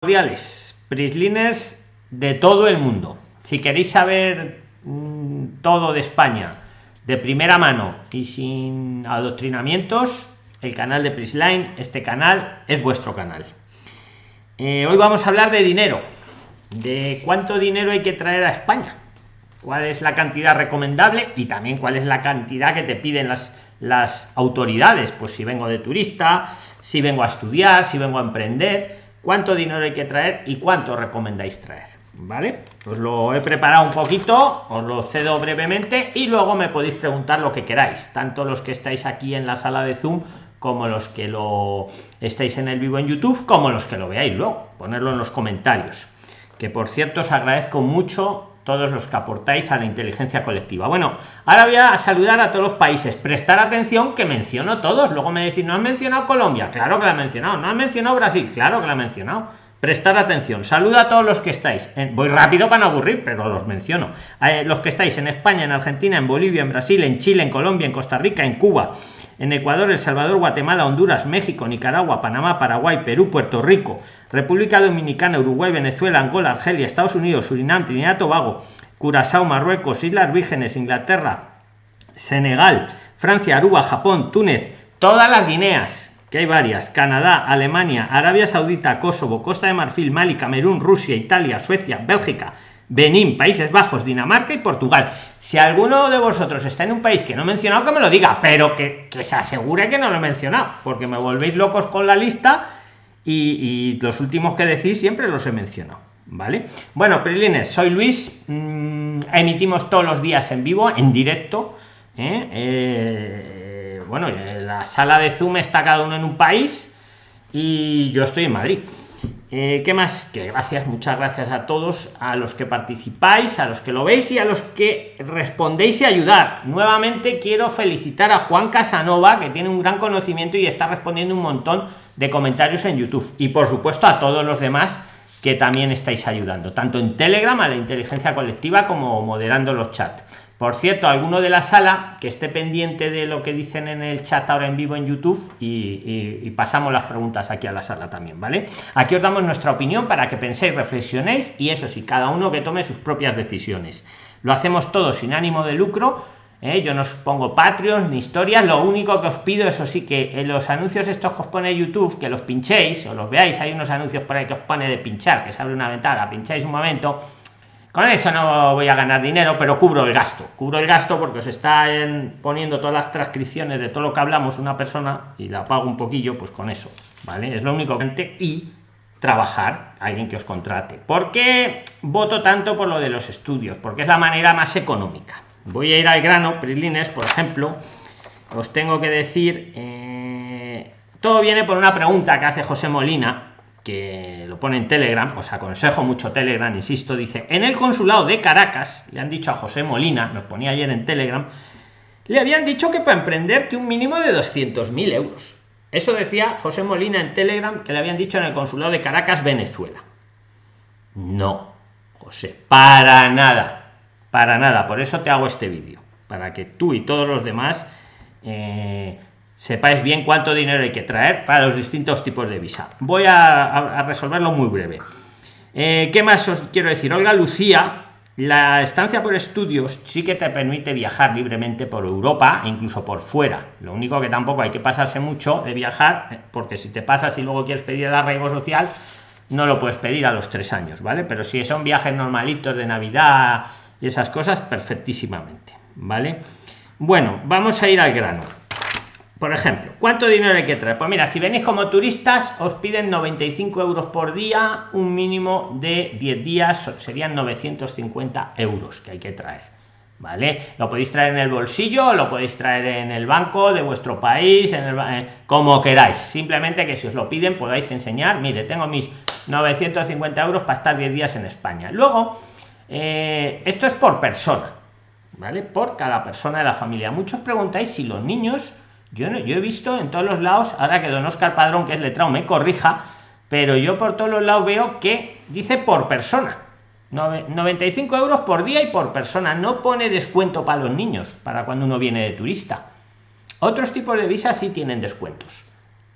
cordiales, prislines de todo el mundo. Si queréis saber mm, todo de España de primera mano y sin adoctrinamientos, el canal de Prisline, este canal es vuestro canal. Eh, hoy vamos a hablar de dinero, de cuánto dinero hay que traer a España, cuál es la cantidad recomendable y también cuál es la cantidad que te piden las autoridades. Pues si vengo de turista, si vengo a estudiar, si vengo a emprender cuánto dinero hay que traer y cuánto recomendáis traer vale os lo he preparado un poquito os lo cedo brevemente y luego me podéis preguntar lo que queráis tanto los que estáis aquí en la sala de zoom como los que lo estáis en el vivo en youtube como los que lo veáis luego. Ponerlo en los comentarios. Que por cierto os agradezco mucho todos los que aportáis a la inteligencia colectiva. Bueno, ahora voy a saludar a todos los países. Prestar atención que menciono todos. Luego me decís, no han mencionado Colombia. Claro que la han mencionado. No han mencionado Brasil. Claro que la han mencionado. Prestar atención. Saluda a todos los que estáis. Voy rápido para no aburrir, pero los menciono. Eh, los que estáis en España, en Argentina, en Bolivia, en Brasil, en Chile, en Colombia, en Costa Rica, en Cuba, en Ecuador, El Salvador, Guatemala, Honduras, México, Nicaragua, Panamá, Paraguay, Perú, Puerto Rico, República Dominicana, Uruguay, Venezuela, Angola, Argelia, Estados Unidos, Surinam, Trinidad, Tobago, Curazao, Marruecos, Islas Vírgenes, Inglaterra, Senegal, Francia, Aruba, Japón, Túnez, todas las Guineas, que hay varias, Canadá, Alemania, Arabia Saudita, Kosovo, Costa de Marfil, Mali, Camerún, Rusia, Italia, Suecia, Bélgica, Benín, Países Bajos, Dinamarca y Portugal. Si alguno de vosotros está en un país que no he mencionado, que me lo diga, pero que, se asegure que no lo he mencionado, porque me volvéis locos con la lista y, los últimos que decís siempre los he mencionado. ¿Vale? Bueno, Prilines, soy Luis, mm, emitimos todos los días en vivo, en directo. ¿eh? Eh, bueno, la sala de Zoom está cada uno en un país y yo estoy en Madrid. Eh, ¿Qué más? Que gracias, muchas gracias a todos, a los que participáis, a los que lo veis y a los que respondéis y ayudar. Nuevamente quiero felicitar a Juan Casanova, que tiene un gran conocimiento y está respondiendo un montón de comentarios en YouTube. Y por supuesto a todos los demás que también estáis ayudando, tanto en Telegram a la inteligencia colectiva como moderando los chats. Por cierto, alguno de la sala que esté pendiente de lo que dicen en el chat ahora en vivo en YouTube y, pasamos las preguntas aquí a la sala también, ¿vale? Aquí os damos nuestra opinión para que penséis, reflexionéis y eso sí, cada uno que tome sus propias decisiones. Lo hacemos todo sin ánimo de lucro. ¿eh? Yo no os pongo Patreons ni historias, lo único que os pido, eso sí, que en los anuncios estos que os pone YouTube, que los pinchéis o los veáis, hay unos anuncios por ahí que os pone de pinchar, que se abre una ventana, pincháis un momento con eso no voy a ganar dinero, pero cubro el gasto. Cubro el gasto porque os está poniendo todas las transcripciones de todo lo que hablamos una persona y la pago un poquillo, pues con eso, ¿vale? Es lo único que y trabajar alguien que os contrate. ¿Por qué voto tanto por lo de los estudios? Porque es la manera más económica. Voy a ir al grano, Prilines, por ejemplo, os tengo que decir, eh, todo viene por una pregunta que hace José Molina, que lo pone en Telegram, os aconsejo mucho Telegram, insisto, dice, en el consulado de Caracas, le han dicho a José Molina, nos ponía ayer en Telegram, le habían dicho que para emprender que un mínimo de 200.000 euros. Eso decía José Molina en Telegram, que le habían dicho en el consulado de Caracas, Venezuela. No, José, para nada, para nada. Por eso te hago este vídeo, para que tú y todos los demás eh, sepáis bien cuánto dinero hay que traer para los distintos tipos de visa. Voy a, resolverlo muy breve. Eh, ¿Qué más os quiero decir? Olga Lucía, la estancia por estudios sí que te permite viajar libremente por Europa e incluso por fuera. Lo único que tampoco hay que pasarse mucho de viajar, eh, porque si te pasas y luego quieres pedir el arraigo social, no lo puedes pedir a los tres años, ¿vale? Pero si son viajes normalitos de Navidad y esas cosas, perfectísimamente, ¿vale? Bueno, vamos a ir al grano por ejemplo, ¿cuánto dinero hay que traer? Pues mira, si venís como turistas, os piden 95 euros por día, un mínimo de 10 días, serían 950 euros que hay que traer. ¿Vale? Lo podéis traer en el bolsillo, lo podéis traer en el banco de vuestro país, eh, como queráis. Simplemente que si os lo piden podáis enseñar, mire, tengo mis 950 euros para estar 10 días en España. Luego, eh, esto es por persona, ¿vale? Por cada persona de la familia. Muchos preguntáis si los niños yo, no, yo he visto en todos los lados, ahora que don Oscar Padrón, que es letrado, me corrija, pero yo por todos los lados veo que dice por persona. 95 euros por día y por persona. No pone descuento para los niños, para cuando uno viene de turista. Otros tipos de visas sí tienen descuentos.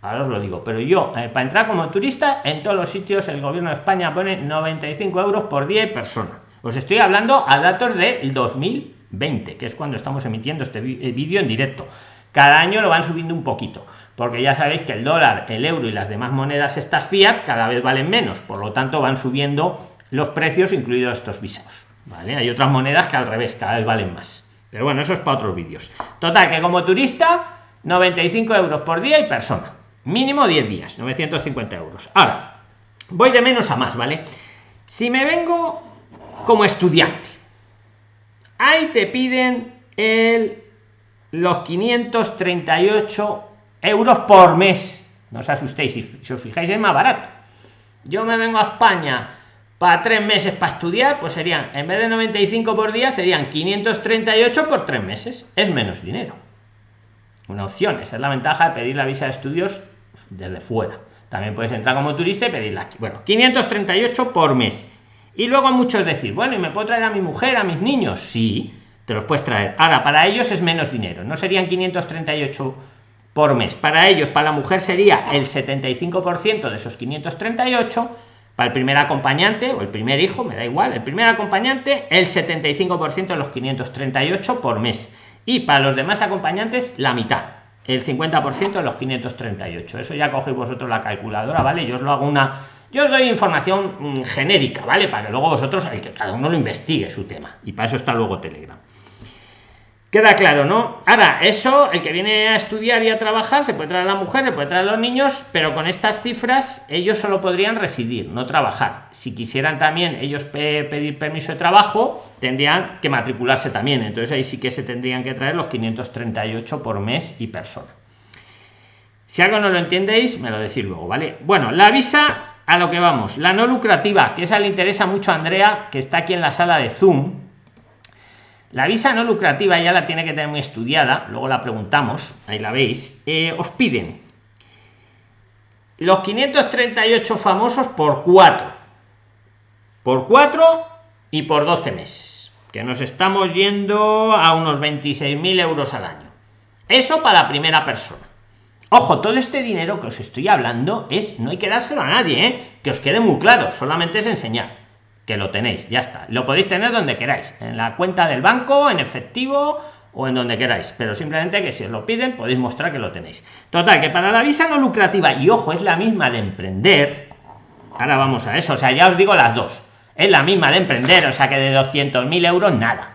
ahora os lo digo pero yo eh, para entrar como turista en todos los sitios el gobierno de españa pone 95 euros por día y persona os estoy hablando a datos del 2020 que es cuando estamos emitiendo este eh, vídeo en directo cada año lo van subiendo un poquito porque ya sabéis que el dólar el euro y las demás monedas estas fiat cada vez valen menos. Por lo tanto van subiendo los precios incluidos estos visados vale hay otras monedas que al revés cada vez valen más. Pero bueno eso es para otros vídeos. Total que como turista 95 euros por día y persona. Mínimo 10 días 950 euros. Ahora voy de menos a más vale si me vengo como estudiante ahí te piden el los 538 euros por mes. No os asustéis si, os fijáis es más barato. Yo me vengo a españa para tres meses para estudiar pues serían en vez de 95 por día serían 538 por tres meses. Es menos dinero. Una opción esa es la ventaja de pedir la visa de estudios desde fuera. También puedes entrar como turista y pedirla aquí. Bueno 538 por mes. Y luego muchos decir bueno y me puedo traer a mi mujer a mis niños sí te los puedes traer. Ahora para ellos es menos dinero no serían 538 por mes. Para ellos para la mujer sería el 75% de esos 538 para el primer acompañante o el primer hijo me da igual el primer acompañante el 75% de los 538 por mes. Y para los demás acompañantes la mitad el 50% de los 538 eso ya cogéis vosotros la calculadora vale yo os lo hago una yo os doy información mm, genérica vale para que luego vosotros el que cada uno lo investigue su tema. Y para eso está luego telegram queda claro no ahora eso el que viene a estudiar y a trabajar se puede traer a la mujer se puede traer a los niños pero con estas cifras ellos solo podrían residir no trabajar. Si quisieran también ellos pedir permiso de trabajo tendrían que matricularse también. Entonces ahí sí que se tendrían que traer los 538 por mes y persona. Si algo no lo entendéis me lo decís luego vale bueno la visa a lo que vamos. La no lucrativa que esa le interesa mucho a andrea que está aquí en la sala de zoom la visa no lucrativa ya la tiene que tener muy estudiada, luego la preguntamos, ahí la veis. Eh, os piden los 538 famosos por 4. Por 4 y por 12 meses. Que nos estamos yendo a unos 26.000 euros al año. Eso para la primera persona. Ojo, todo este dinero que os estoy hablando es, no hay que dárselo a nadie, ¿eh? que os quede muy claro, solamente es enseñar que lo tenéis, ya está. Lo podéis tener donde queráis, en la cuenta del banco, en efectivo o en donde queráis, pero simplemente que si os lo piden podéis mostrar que lo tenéis. Total, que para la visa no lucrativa, y ojo, es la misma de emprender, ahora vamos a eso, o sea, ya os digo las dos, es la misma de emprender, o sea que de 200.000 euros nada.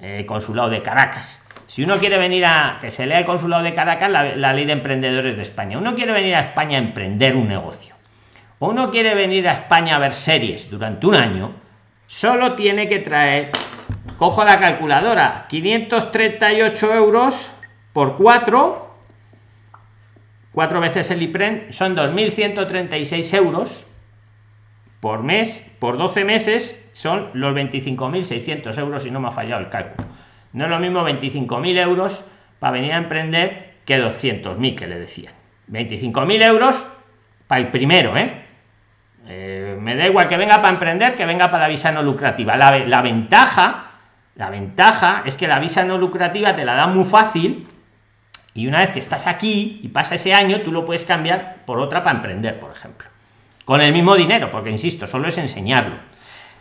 Eh, consulado de Caracas. Si uno quiere venir a que se lea el consulado de Caracas, la, la ley de emprendedores de España, uno quiere venir a España a emprender un negocio uno quiere venir a España a ver series durante un año, solo tiene que traer, cojo la calculadora, 538 euros por 4, 4 veces el IPREN, son 2.136 euros por mes, por 12 meses, son los 25.600 euros, y no me ha fallado el cálculo. No es lo mismo 25.000 euros para venir a emprender que 200.000 que le decían. 25.000 euros para el primero, ¿eh? Eh, me da igual que venga para emprender que venga para la visa no lucrativa. La, ventaja la ventaja es que la visa no lucrativa te la da muy fácil y una vez que estás aquí y pasa ese año tú lo puedes cambiar por otra para emprender por ejemplo. Con el mismo dinero porque insisto solo es enseñarlo.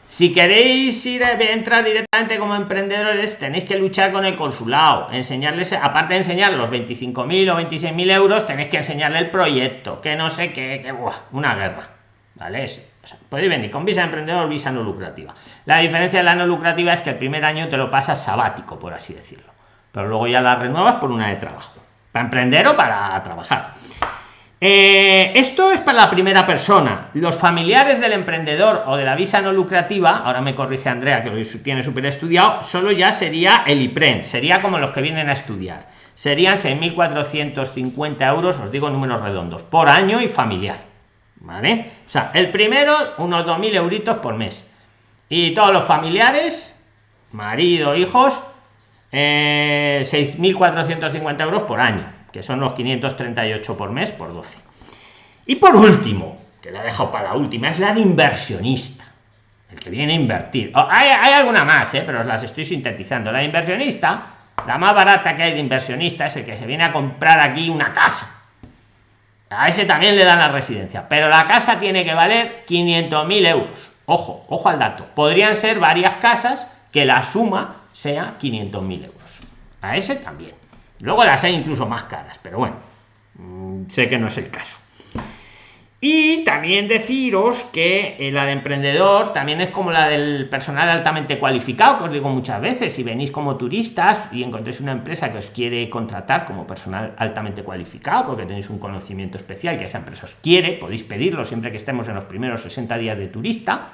Si queréis ir a entrar directamente como emprendedores tenéis que luchar con el consulado. Enseñarles aparte de enseñar los 25.000 o 26.000 euros tenéis que enseñarle el proyecto que no sé qué que, una guerra ¿vale? podéis venir con visa emprendedor visa no lucrativa. La diferencia de la no lucrativa es que el primer año te lo pasas sabático, por así decirlo. Pero luego ya la renuevas por una de trabajo. Para emprender o para trabajar. Eh, esto es para la primera persona. Los familiares del emprendedor o de la visa no lucrativa, ahora me corrige Andrea que lo tiene súper estudiado, solo ya sería el IPREN, sería como los que vienen a estudiar. Serían 6.450 euros, os digo números redondos, por año y familiar ¿vale? O sea, el primero, unos 2.000 euritos por mes. Y todos los familiares, marido, hijos, eh, 6.450 euros por año, que son los 538 por mes por 12. Y por último, que la he dejado para la última, es la de inversionista. El que viene a invertir. Oh, hay, alguna más, ¿eh? pero os las estoy sintetizando. La de inversionista, la más barata que hay de inversionista es el que se viene a comprar aquí una casa A ese también le dan la residencia, pero la casa tiene que valer 500.000 euros. Ojo, ojo al dato. Podrían ser varias casas que la suma sea 500.000 euros. A ese también. Luego las hay incluso más caras, pero bueno, mm, sé que no es el caso. Y también deciros que eh, la de emprendedor también es como la del personal altamente cualificado, que os digo muchas veces, si venís como turistas y encontréis una empresa que os quiere contratar como personal altamente cualificado, porque tenéis un conocimiento especial que esa empresa os quiere, podéis pedirlo siempre que estemos en los primeros 60 días de turista,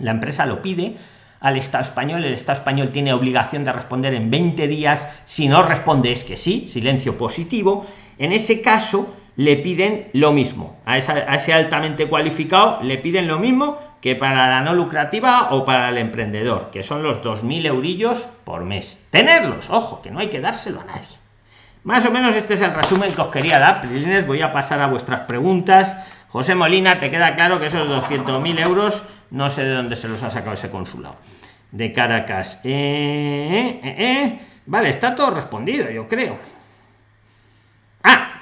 la empresa lo pide. Al Estado español, el Estado español tiene obligación de responder en 20 días, si no responde es que sí, silencio positivo, en ese caso le piden lo mismo. A, ese altamente cualificado le piden lo mismo que para la no lucrativa o para el emprendedor, que son los 2.000 eurillos por mes. Tenerlos, ojo, que no hay que dárselo a nadie. Más o menos este es el resumen que os quería dar. Prilines, voy a pasar a vuestras preguntas. José Molina, te queda claro que esos 200.000 euros no sé de dónde se los ha sacado ese consulado de Caracas. Eh, eh, eh, vale, está todo respondido, yo creo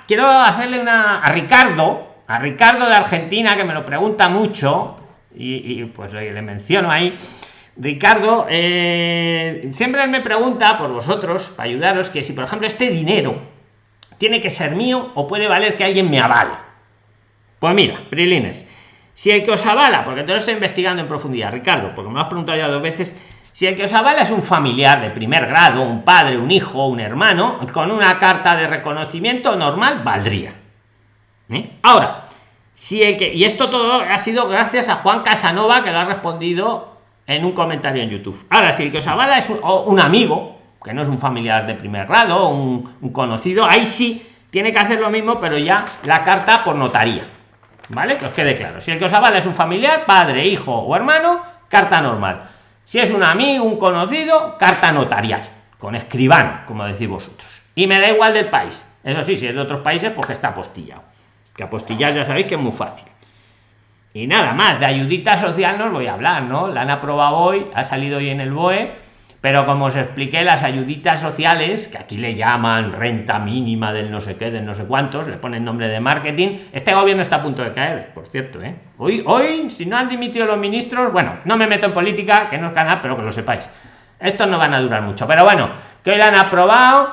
quiero hacerle una a Ricardo, a Ricardo de Argentina, que me lo pregunta mucho, y, pues le menciono ahí. Ricardo, eh, siempre me pregunta por vosotros, para ayudaros, que si por ejemplo este dinero tiene que ser mío o puede valer que alguien me avale. Pues mira, Prilines, si el que os avala, porque te lo estoy investigando en profundidad, Ricardo, porque me has preguntado ya dos veces, si el que os avala es un familiar de primer grado, un padre, un hijo, un hermano, con una carta de reconocimiento normal valdría. ¿Eh? Ahora, si el que. Y esto todo ha sido gracias a Juan Casanova, que lo ha respondido en un comentario en YouTube. Ahora, si el que os avala es un, amigo, que no es un familiar de primer grado, un, un conocido, ahí sí tiene que hacer lo mismo, pero ya la carta por notaría. ¿Vale? Que os quede claro. Si el que os avala es un familiar, padre, hijo o hermano, carta normal si es un amigo, un conocido, carta notarial, con escribano, como decís vosotros. Y me da igual del país. Eso sí, si es de otros países, pues que está apostillado. Que apostillar ya sabéis que es muy fácil. Y nada más, de ayudita social no os voy a hablar, ¿no? La han aprobado hoy, ha salido hoy en el BOE pero como os expliqué las ayuditas sociales que aquí le llaman renta mínima del no sé qué del no sé cuántos le ponen nombre de marketing este gobierno está a punto de caer por cierto ¿eh? hoy hoy si no han dimitido los ministros bueno no me meto en política que no es canal pero que lo sepáis estos no van a durar mucho pero bueno que hoy la han aprobado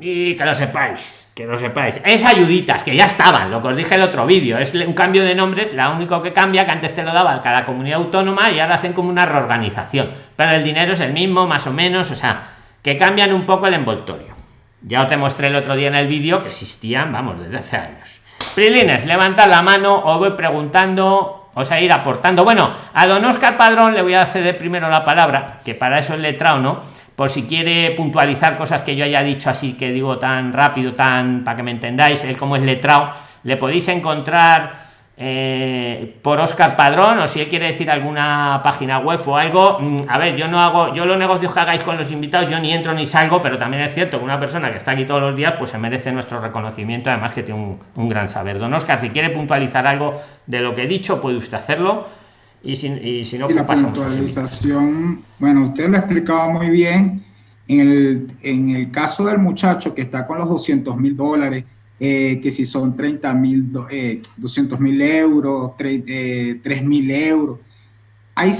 y que lo sepáis que lo sepáis. Es ayuditas que ya estaban lo que os dije el otro vídeo. Es un cambio de nombres la único que cambia que antes te lo daba cada comunidad autónoma y ahora hacen como una reorganización. Pero el dinero es el mismo más o menos o sea que cambian un poco el envoltorio. Ya os demostré el otro día en el vídeo que existían vamos desde hace años. Prilines levanta la mano os voy preguntando o sea ir aportando. Bueno a don oscar padrón le voy a ceder primero la palabra que para eso el letrado no por si quiere puntualizar cosas que yo haya dicho así que digo tan rápido, tan para que me entendáis, él como es letrado, le podéis encontrar eh, por Oscar Padrón o si él quiere decir alguna página web o algo. Mm, a ver, yo no hago, yo los negocios que hagáis con los invitados, yo ni entro ni salgo, pero también es cierto que una persona que está aquí todos los días, pues se merece nuestro reconocimiento, además que tiene un, un gran saber. Don Oscar, si quiere puntualizar algo de lo que he dicho, puede usted hacerlo y si, y si no, la pues puntualización, bueno, usted lo ha explicado muy bien. En el, en el caso del muchacho que está con los 200 mil dólares, eh, que si son 30 mil, eh, 200 mil euros, 3 eh, mil euros, hay,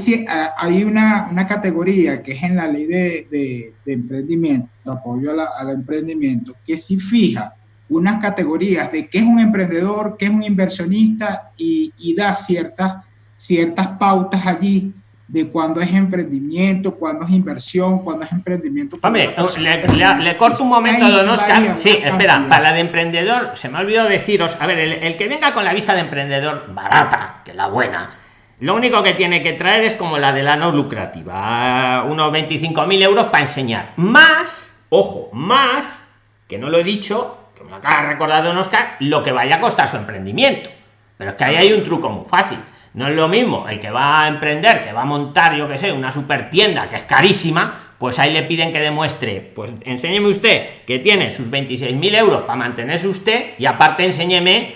hay una, una, categoría que es en la ley de, de, de emprendimiento, de apoyo al emprendimiento, que si fija unas categorías de qué es un emprendedor, qué es un inversionista y, y da ciertas ciertas pautas allí de cuándo es emprendimiento, cuándo es inversión, cuándo es emprendimiento. Hombre, le, corto un momento, don Oscar. Sí, espera, para la de emprendedor, se me ha olvidado deciros, a ver, el, que venga con la visa de emprendedor barata, que la buena, lo único que tiene que traer es como la de la no lucrativa, unos 25.000 euros para enseñar. Más, ojo, más, que no lo he dicho, que me lo acaba de recordar don Oscar, lo que vaya a costar su emprendimiento. Pero es que ahí hay un truco muy fácil no es lo mismo el que va a emprender, que va a montar, yo que sé, una super tienda que es carísima, pues ahí le piden que demuestre, pues enséñeme usted que tiene sus 26.000 euros para mantenerse usted y aparte enséñeme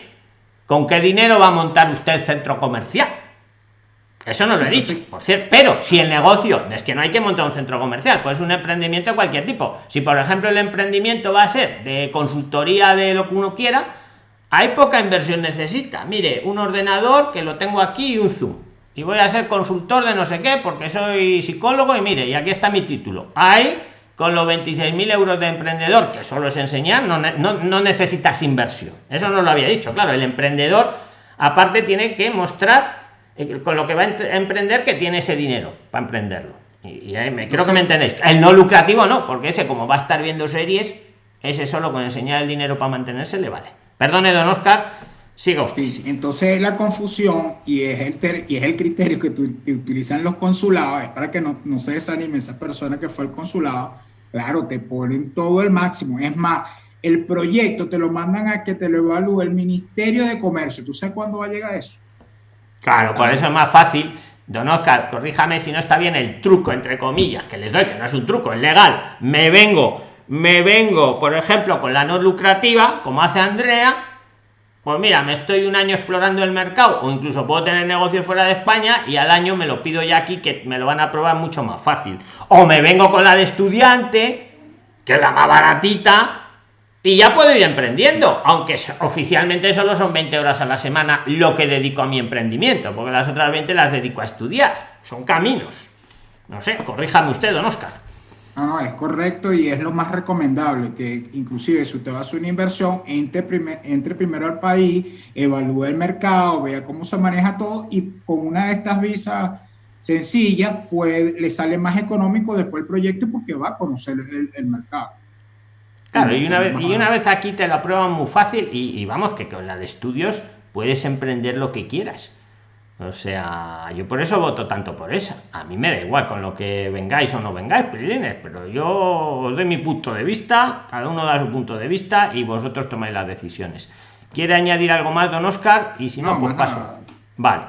con qué dinero va a montar usted el centro comercial. Eso no lo he dicho, por cierto. Pero si el negocio es que no hay que montar un centro comercial, pues un emprendimiento de cualquier tipo. Si por ejemplo el emprendimiento va a ser de consultoría de lo que uno quiera, hay poca inversión necesita. Mire, un ordenador que lo tengo aquí y un Zoom. Y voy a ser consultor de no sé qué porque soy psicólogo y mire, y aquí está mi título. Hay con los 26.000 euros de emprendedor, que solo es enseñar, no, no, necesitas inversión. Eso no lo había dicho. Claro, el emprendedor aparte tiene que mostrar eh, con lo que va a emprender que tiene ese dinero para emprenderlo. Y, me, creo que me entendéis. El no lucrativo no, porque ese como va a estar viendo series, ese solo con enseñar el dinero para mantenerse le vale. Perdone, don Oscar, sigo. entonces la confusión y es el, y es el criterio que, utilizan los consulados, es para que no, no se desanime esa persona que fue al consulado, claro, te ponen todo el máximo. Es más, el proyecto te lo mandan a que te lo evalúe el Ministerio de Comercio. ¿Tú sabes cuándo va a llegar eso? Claro, por eso es más fácil. Don Oscar, corríjame si no está bien el truco, entre comillas, que les doy, que no es un truco, es legal. Me vengo me vengo, por ejemplo, con la no lucrativa, como hace Andrea, pues mira, me estoy un año explorando el mercado o incluso puedo tener negocio fuera de España y al año me lo pido ya aquí que me lo van a probar mucho más fácil. O me vengo con la de estudiante, que es la más baratita, y ya puedo ir emprendiendo, aunque oficialmente solo son 20 horas a la semana lo que dedico a mi emprendimiento, porque las otras 20 las dedico a estudiar. Son caminos. No sé, corríjame usted, don Oscar. No, no, es correcto y es lo más recomendable, que inclusive si usted va a hacer una inversión, entre, entre primero al país, evalúe el mercado, vea cómo se maneja todo y con una de estas visas sencillas, pues le sale más económico después el proyecto porque va a conocer el, mercado. Claro, y una, vez, y una vez aquí te lo prueban muy fácil y, y vamos, que con la de estudios puedes emprender lo que quieras o sea, yo por eso voto tanto por esa. A mí me da igual con lo que vengáis o no vengáis, pero yo os doy mi punto de vista, cada uno da su punto de vista y vosotros tomáis las decisiones. ¿Quiere añadir algo más, don Oscar? Y si no, pues paso. Vale.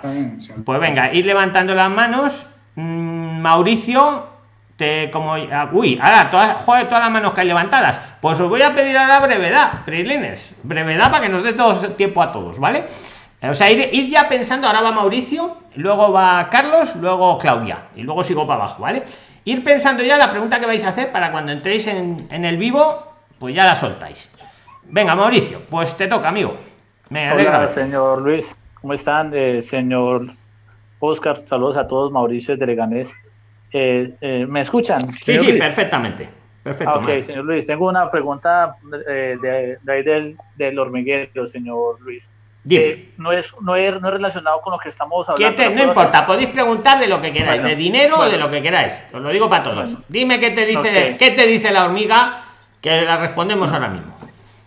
Pues venga, ir levantando las manos. Mm, Mauricio, te como. Ah, uy, ahora, todas, joder, todas las manos que hay levantadas. Pues os voy a pedir a la brevedad, Prilines. Brevedad para que nos dé todo tiempo a todos, ¿vale? O sea, ir, ya pensando, ahora va Mauricio, luego va Carlos, luego Claudia, y luego sigo para abajo, ¿vale? Ir pensando ya la pregunta que vais a hacer para cuando entréis en, el vivo, pues ya la soltáis. Venga, Mauricio, pues te toca, amigo. Me Hola, señor Luis, ¿cómo están? Eh, señor Oscar, saludos a todos, Mauricio de Leganés. Eh, eh, ¿Me escuchan? Sí, sí, perfectamente. Perfecto. ok, señor Luis, tengo una pregunta de, ahí del, del hormiguero, señor Luis. Eh, no, es, no, es, no es relacionado con lo que estamos hablando. no importa, podéis preguntar de lo que queráis, de dinero o de lo que queráis. Os lo digo para todos. Dime qué te dice, qué te dice la hormiga, que la respondemos ahora mismo.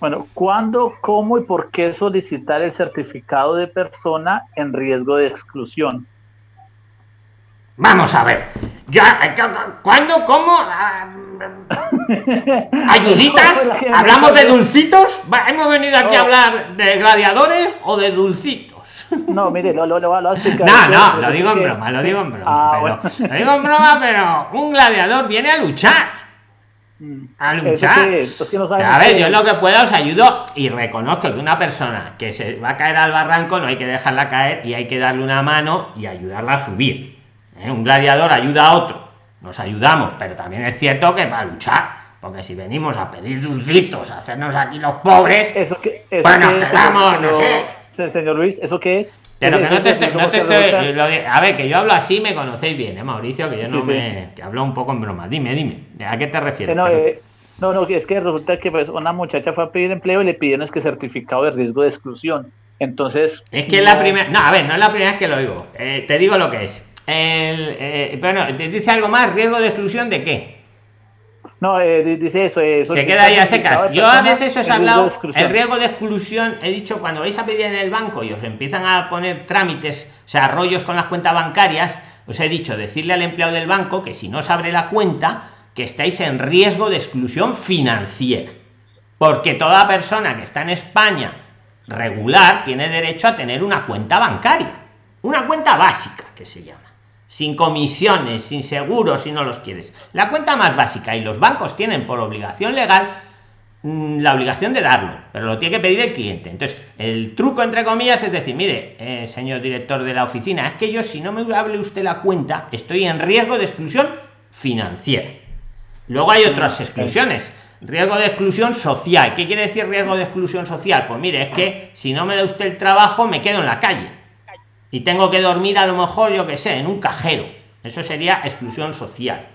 Bueno, ¿cuándo, cómo y por qué solicitar el certificado de persona en riesgo de exclusión? Vamos a ver. Ya, ¿Cuándo? ¿Cómo? Ah, ¿Ayuditas? ¿Hablamos de dulcitos? ¿Hemos venido aquí a hablar de gladiadores o de dulcitos? No, mire, lo, lo, lo, lo No, no, lo digo en broma, lo digo en broma. Pero, Lo digo en broma, pero un gladiador viene a luchar. Mm. A luchar. a ver, yo lo que pueda os ayudo y reconozco que una persona que se va a caer al barranco no hay que dejarla caer y hay que darle una mano y ayudarla a subir ¿eh? Un gladiador ayuda a otro, nos ayudamos, pero también es cierto que para luchar, porque si venimos a pedir dulcitos, a hacernos aquí los pobres, ¿Eso que, eso pues nos quedamos, no sé. Señor Luis, ¿eso qué es? Pero que no te, estoy, no te estoy, a ver, que yo hablo así, me conocéis bien, ¿eh, Mauricio? Que yo no me. que hablo un poco en broma. Dime, dime, ¿a qué te refieres? No, eh, no, no, es que resulta que pues, una muchacha fue a pedir empleo y le pidieron es que certificado de riesgo de exclusión. Entonces. Es que es la primera. No, a ver, no es la primera vez que lo digo. Eh, te digo lo que es. El, eh, bueno, ¿te dice algo más? ¿Riesgo de exclusión de qué? No, eh, dice eso. Eh, se queda ahí a secas. Yo a veces os he hablado, el riesgo de exclusión, he dicho, cuando vais a pedir en el banco y os empiezan a poner trámites, o sea, rollos con las cuentas bancarias, os he dicho, decirle al empleado del banco que si no os abre la cuenta, que estáis en riesgo de exclusión financiera. Porque toda persona que está en España regular tiene derecho a tener una cuenta bancaria. Una cuenta básica, que se llama sin comisiones, sin seguros si no los quieres. La cuenta más básica y los bancos tienen por obligación legal mm, la obligación de darlo, pero lo tiene que pedir el cliente. Entonces, el truco entre comillas es decir, mire, eh, señor director de la oficina, es que yo si no me hable usted la cuenta, estoy en riesgo de exclusión financiera. Luego hay otras exclusiones. riesgo de exclusión social. ¿Qué quiere decir riesgo de exclusión social? Pues mire, es que si no me da usted el trabajo, me quedo en la calle. Y tengo que dormir a lo mejor, yo que sé, en un cajero. Eso sería exclusión social.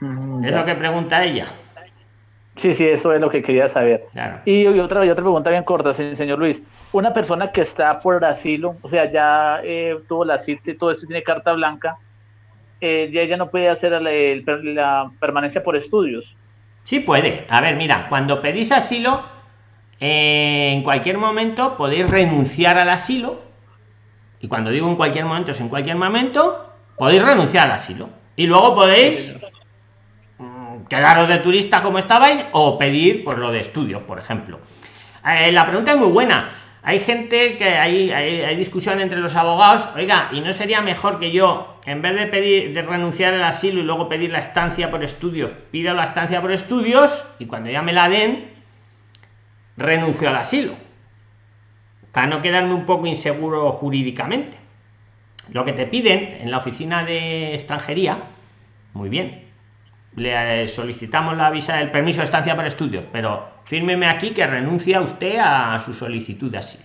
Mm, Es ya. lo que pregunta ella. Sí, sí, eso es lo que quería saber. Claro. Y, y otra, y otra pregunta bien corta, se- señor Luis. Una persona que está por asilo, o sea, ya eh, tuvo la cita y todo esto, tiene carta blanca, eh, ya ella no puede hacer per- la permanencia por estudios. Sí puede. A ver, mira, cuando pedís asilo, eh, en cualquier momento podéis renunciar al asilo. Y cuando digo en cualquier momento, es en cualquier momento, podéis renunciar al asilo. Y luego podéis mm, quedaros de turista como estabais o pedir por lo de estudios, por ejemplo. Eh, la pregunta es muy buena. Hay gente que hay, hay, hay discusión entre los abogados. Oiga, ¿y no sería mejor que yo, en vez de pedir de renunciar al asilo y luego pedir la estancia por estudios, pido la estancia por estudios y cuando ya me la den, renuncio al asilo? Para no quedarme un poco inseguro jurídicamente. Lo que te piden en la oficina de extranjería, muy bien, le eh, solicitamos la visa del permiso de estancia para estudios, pero fírmeme aquí que renuncia usted a su solicitud de asilo.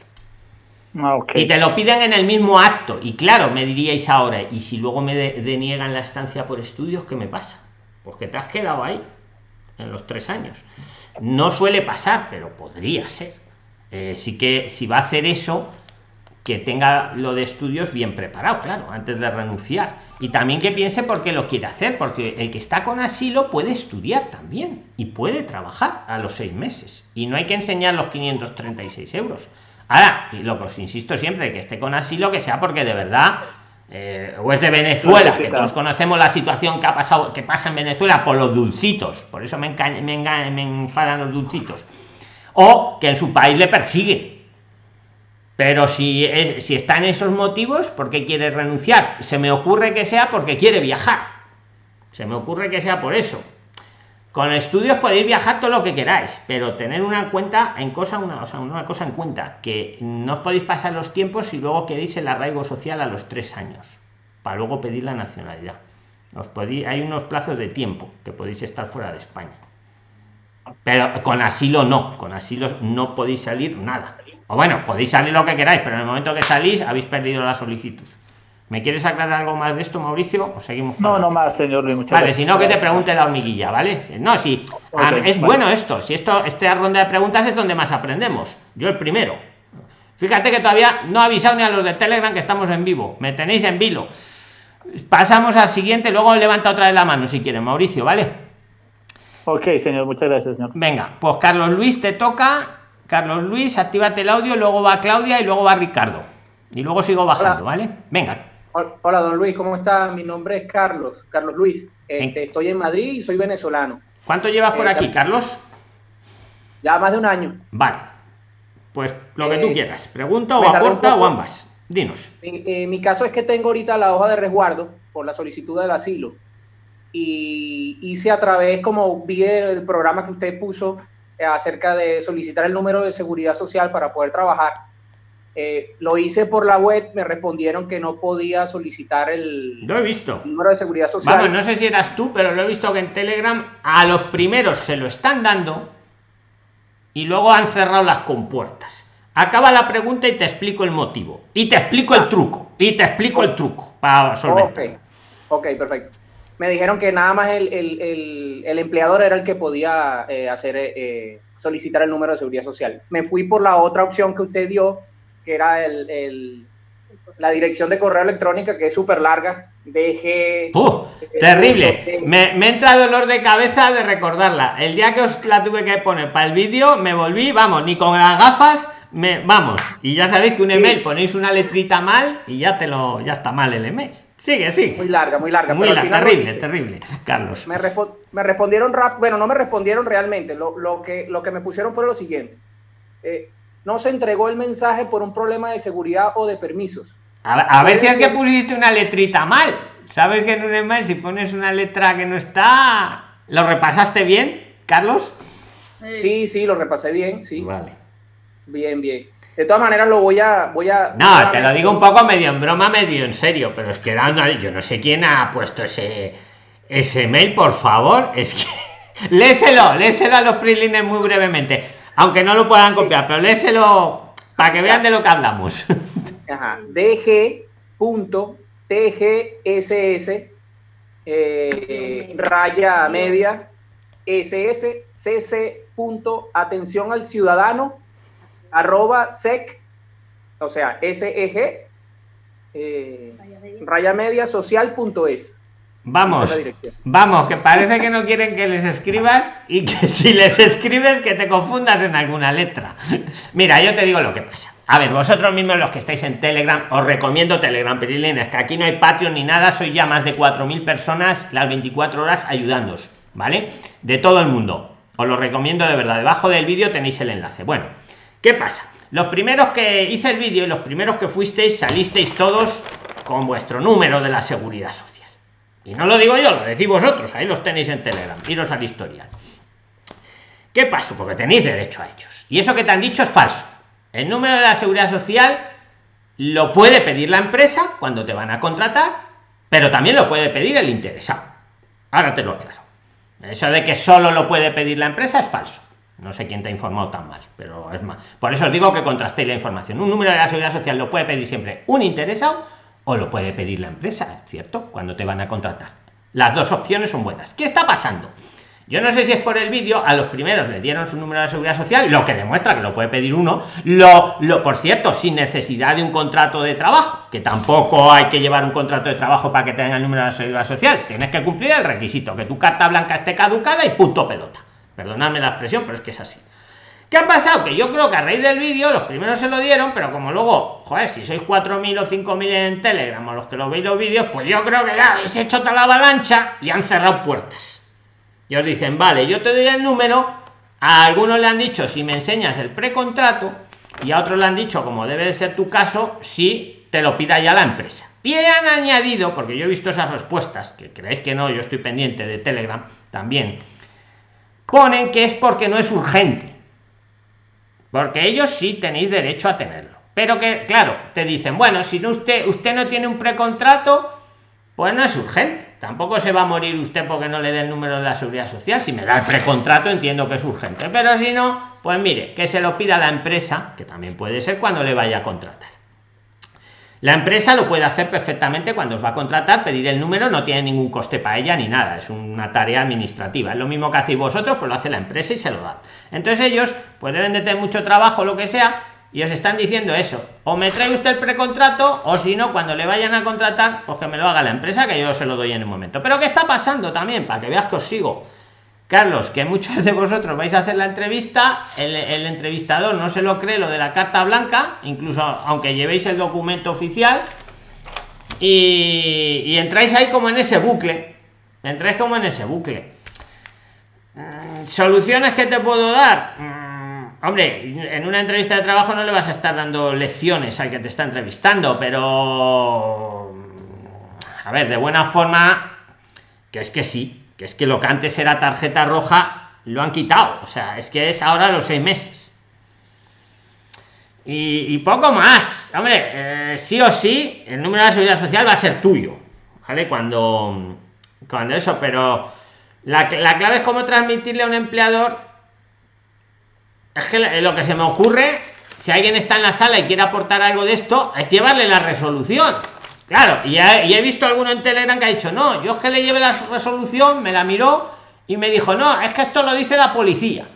Ah. Y te lo piden en el mismo acto. Y claro, me diríais ahora, y si luego me de- deniegan la estancia por estudios, ¿qué me pasa? Pues que te has quedado ahí en los tres años. No suele pasar, pero podría ser. Eh, sí que si va a hacer eso, que tenga lo de estudios bien preparado, claro, antes de renunciar. Y también que piense por qué lo quiere hacer, porque el que está con asilo puede estudiar también y puede trabajar a los seis meses. Y no hay que enseñar los 536 euros. Ahora, y lo que os insisto siempre, que esté con asilo, que sea porque de verdad, eh, o es de Venezuela, que todos conocemos la situación que ha pasado, que pasa en Venezuela por los dulcitos, por eso me, me, enga- me enfadan los dulcitos, o que en su país le persigue. Pero si, si está en esos motivos, ¿por qué quiere renunciar? Se me ocurre que sea porque quiere viajar. Se me ocurre que sea por eso. Con estudios podéis viajar todo lo que queráis, pero tener una cuenta en cosa, una, o sea, una cosa en cuenta, que no os podéis pasar los tiempos si luego queréis el arraigo social a los tres años, para luego pedir la nacionalidad. Os podéis, hay unos plazos de tiempo que podéis estar fuera de España. Pero con asilo no, con asilo no podéis salir nada. O bueno, podéis salir lo que queráis, pero en el momento que salís habéis perdido la solicitud. ¿Me quieres aclarar algo más de esto, Mauricio? ¿O seguimos? No, no más, señor Luis. Muchas Vale, si no, que te pregunte la hormiguilla, ¿vale? No, sí. Ok, Ah, es vale. bueno esto. Si esto, esta ronda de preguntas es donde más aprendemos. Yo el primero. Fíjate que todavía no he avisado ni a los de Telegram que estamos en vivo. Me tenéis en vilo. Pasamos al siguiente, luego levanta otra vez la mano si quieren, Mauricio, ¿vale? Ok, señor, muchas gracias, señor. Venga, pues Carlos Luis te toca. Carlos Luis, actívate el audio, luego va Claudia y luego va Ricardo. Y luego sigo bajando, Hola. ¿vale? Venga. Hol- Hola, don Luis, ¿cómo está? Mi nombre es Carlos, Carlos Luis. Este, En- estoy en Madrid y soy venezolano. ¿Cuánto llevas por Eh, aquí, Car- Carlos? Ya más de un año. Vale. Pues lo que tú Eh, quieras. Pregunta o aporta o ambas. Dinos. Mi, eh, mi caso es que tengo ahorita la hoja de resguardo por la solicitud del asilo. Y hice a través, como vi el programa que usted puso eh, acerca de solicitar el número de seguridad social para poder trabajar. Eh, lo hice por la web, me respondieron que no podía solicitar el Lo he visto. número de seguridad social. Vamos, no sé si eras tú, pero lo he visto que en Telegram a los primeros se lo están dando y luego han cerrado las compuertas. Acaba la pregunta y te explico el motivo. Y te explico el truco. Y te explico el truco para solventar. Ok, ok, perfecto. Me dijeron que nada más el, el- el- el empleador era el que podía eh, hacer eh, eh, solicitar el número de seguridad social. Me fui por la otra opción que usted dio, que era el, el- la dirección de correo electrónica, que es súper larga. Dejé. ¡Uh! terrible. Me, me entra dolor de cabeza de recordarla. El día que os la tuve que poner para el vídeo, me volví, vamos, ni con las gafas, me, vamos. Y ya sabéis que un Sí. email ponéis una letrita mal y ya te lo, ya está mal el email. Sigue, sí. Muy larga, muy larga. Muy pero al la- final lo terrible, terrible, Carlos. Me, respo- me respondieron rap, bueno, no me respondieron realmente. Lo, lo que, lo que me pusieron fue lo siguiente. Eh, no se entregó el mensaje por un problema de seguridad o de permisos. A, ver- a ver si es que pusiste una letrita mal. Sabes que en un email, si pones una letra que no está, ¿lo repasaste bien, Carlos? Sí, sí, lo repasé bien, sí. Vale. Bien, bien. De todas maneras lo voy a, voy a. No, te lo digo un poco medio en broma, medio en serio, pero es que dando, yo no sé quién ha puesto ese ese mail, por favor, es que léselo, léselo a los prilines muy brevemente. Aunque no lo puedan copiar, pero léselo para que vean de lo que hablamos. Ajá. DG.TGSS eh, raya media SSCC. Atención al ciudadano arroba sec, o sea, SEG eh, raya media social punto es. Vamos, vamos, que parece que no quieren que les escribas y que si les escribes que te confundas en alguna letra. Mira, yo te digo lo que pasa. A ver, vosotros mismos los que estáis en Telegram, os recomiendo Telegram, es que aquí no hay Patreon ni nada, soy ya más de 4.000 personas las 24 horas ayudándos, ¿vale? De todo el mundo. Os lo recomiendo de verdad. Debajo del vídeo tenéis el enlace. Bueno, ¿qué pasa? Los primeros que hice el vídeo y los primeros que fuisteis, salisteis todos con vuestro número de la seguridad social y no lo digo yo, lo decís vosotros, ahí los tenéis en Telegram, iros al historial. ¿Qué pasó? Porque tenéis derecho a ellos. Y eso que te han dicho es falso. El número de la seguridad social lo puede pedir la empresa cuando te van a contratar, pero también lo puede pedir el interesado. Ahora te lo aclaro. Eso de que solo lo puede pedir la empresa es falso. No sé quién te ha informado tan mal, pero es más. Por eso os digo que contrastéis la información. Un número de la seguridad social lo puede pedir siempre un interesado o lo puede pedir la empresa, ¿cierto? Cuando te van a contratar. Las dos opciones son buenas. ¿Qué está pasando? Yo no sé si es por el vídeo, a los primeros le dieron su número de seguridad social, lo que demuestra que lo puede pedir uno, lo, lo por cierto, sin necesidad de un contrato de trabajo, que tampoco hay que llevar un contrato de trabajo para que tenga el número de seguridad social, tienes que cumplir el requisito, que tu carta blanca esté caducada y punto pelota. Perdonadme la expresión, pero es que es así. ¿Qué ha pasado? Que yo creo que a raíz del vídeo los primeros se lo dieron, pero como luego, joder, si sois 4.000 o 5.000 en Telegram o los que lo veis los vídeos, pues yo creo que ya habéis hecho toda la avalancha y han cerrado puertas. Y os dicen, vale, yo te doy el número, a algunos le han dicho si me enseñas el precontrato y a otros le han dicho, como debe de ser tu caso, si te lo pida ya la empresa. Y han añadido, porque yo he visto esas respuestas, que creéis que no, yo estoy pendiente de Telegram también, ponen que es porque no es urgente. Porque ellos sí tenéis derecho a tenerlo. Pero que claro te dicen bueno si usted usted no tiene un precontrato pues no es urgente. Tampoco se va a morir usted porque no le dé el número de la seguridad social. Si me da el precontrato entiendo que es urgente. Pero si no pues mire que se lo pida la empresa que también puede ser cuando le vaya a contratar la empresa lo puede hacer perfectamente cuando os va a contratar, pedir el número, no tiene ningún coste para ella ni nada, es una tarea administrativa. Es lo mismo que hacéis vosotros, pues lo hace la empresa y se lo da. Entonces ellos pues deben de tener mucho trabajo, lo que sea, y os están diciendo eso. O me trae usted el precontrato, o si no, cuando le vayan a contratar, pues que me lo haga la empresa, que yo se lo doy en un momento. Pero ¿qué está pasando también? Para que veas que os sigo Carlos, que muchos de vosotros vais a hacer la entrevista, el, entrevistador no se lo cree lo de la carta blanca, incluso aunque llevéis el documento oficial, y, entráis ahí como en ese bucle, entráis como en ese bucle. Mm, ¿Soluciones que te puedo dar? Mm, hombre, en una entrevista de trabajo no le vas a estar dando lecciones al que te está entrevistando, pero... A ver, de buena forma, que es que sí, que es que lo que antes era tarjeta roja lo han quitado. O sea es que es ahora los seis meses. Y, poco más. Hombre eh, sí o sí el número de la seguridad social va a ser tuyo vale cuando cuando eso pero la, la clave es cómo transmitirle a un empleador. Es que lo que se me ocurre si alguien está en la sala y quiere aportar algo de esto es llevarle la resolución Claro, y he, visto alguno en Telegram que ha dicho, no, yo es que le lleve la resolución, me la miró y me dijo, no, es que esto lo dice la policía.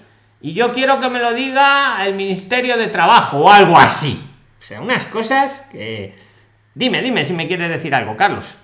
Y yo quiero que me lo diga el Ministerio de Trabajo o algo así. O sea, unas cosas que... Dime, dime si me quieres decir algo, Carlos.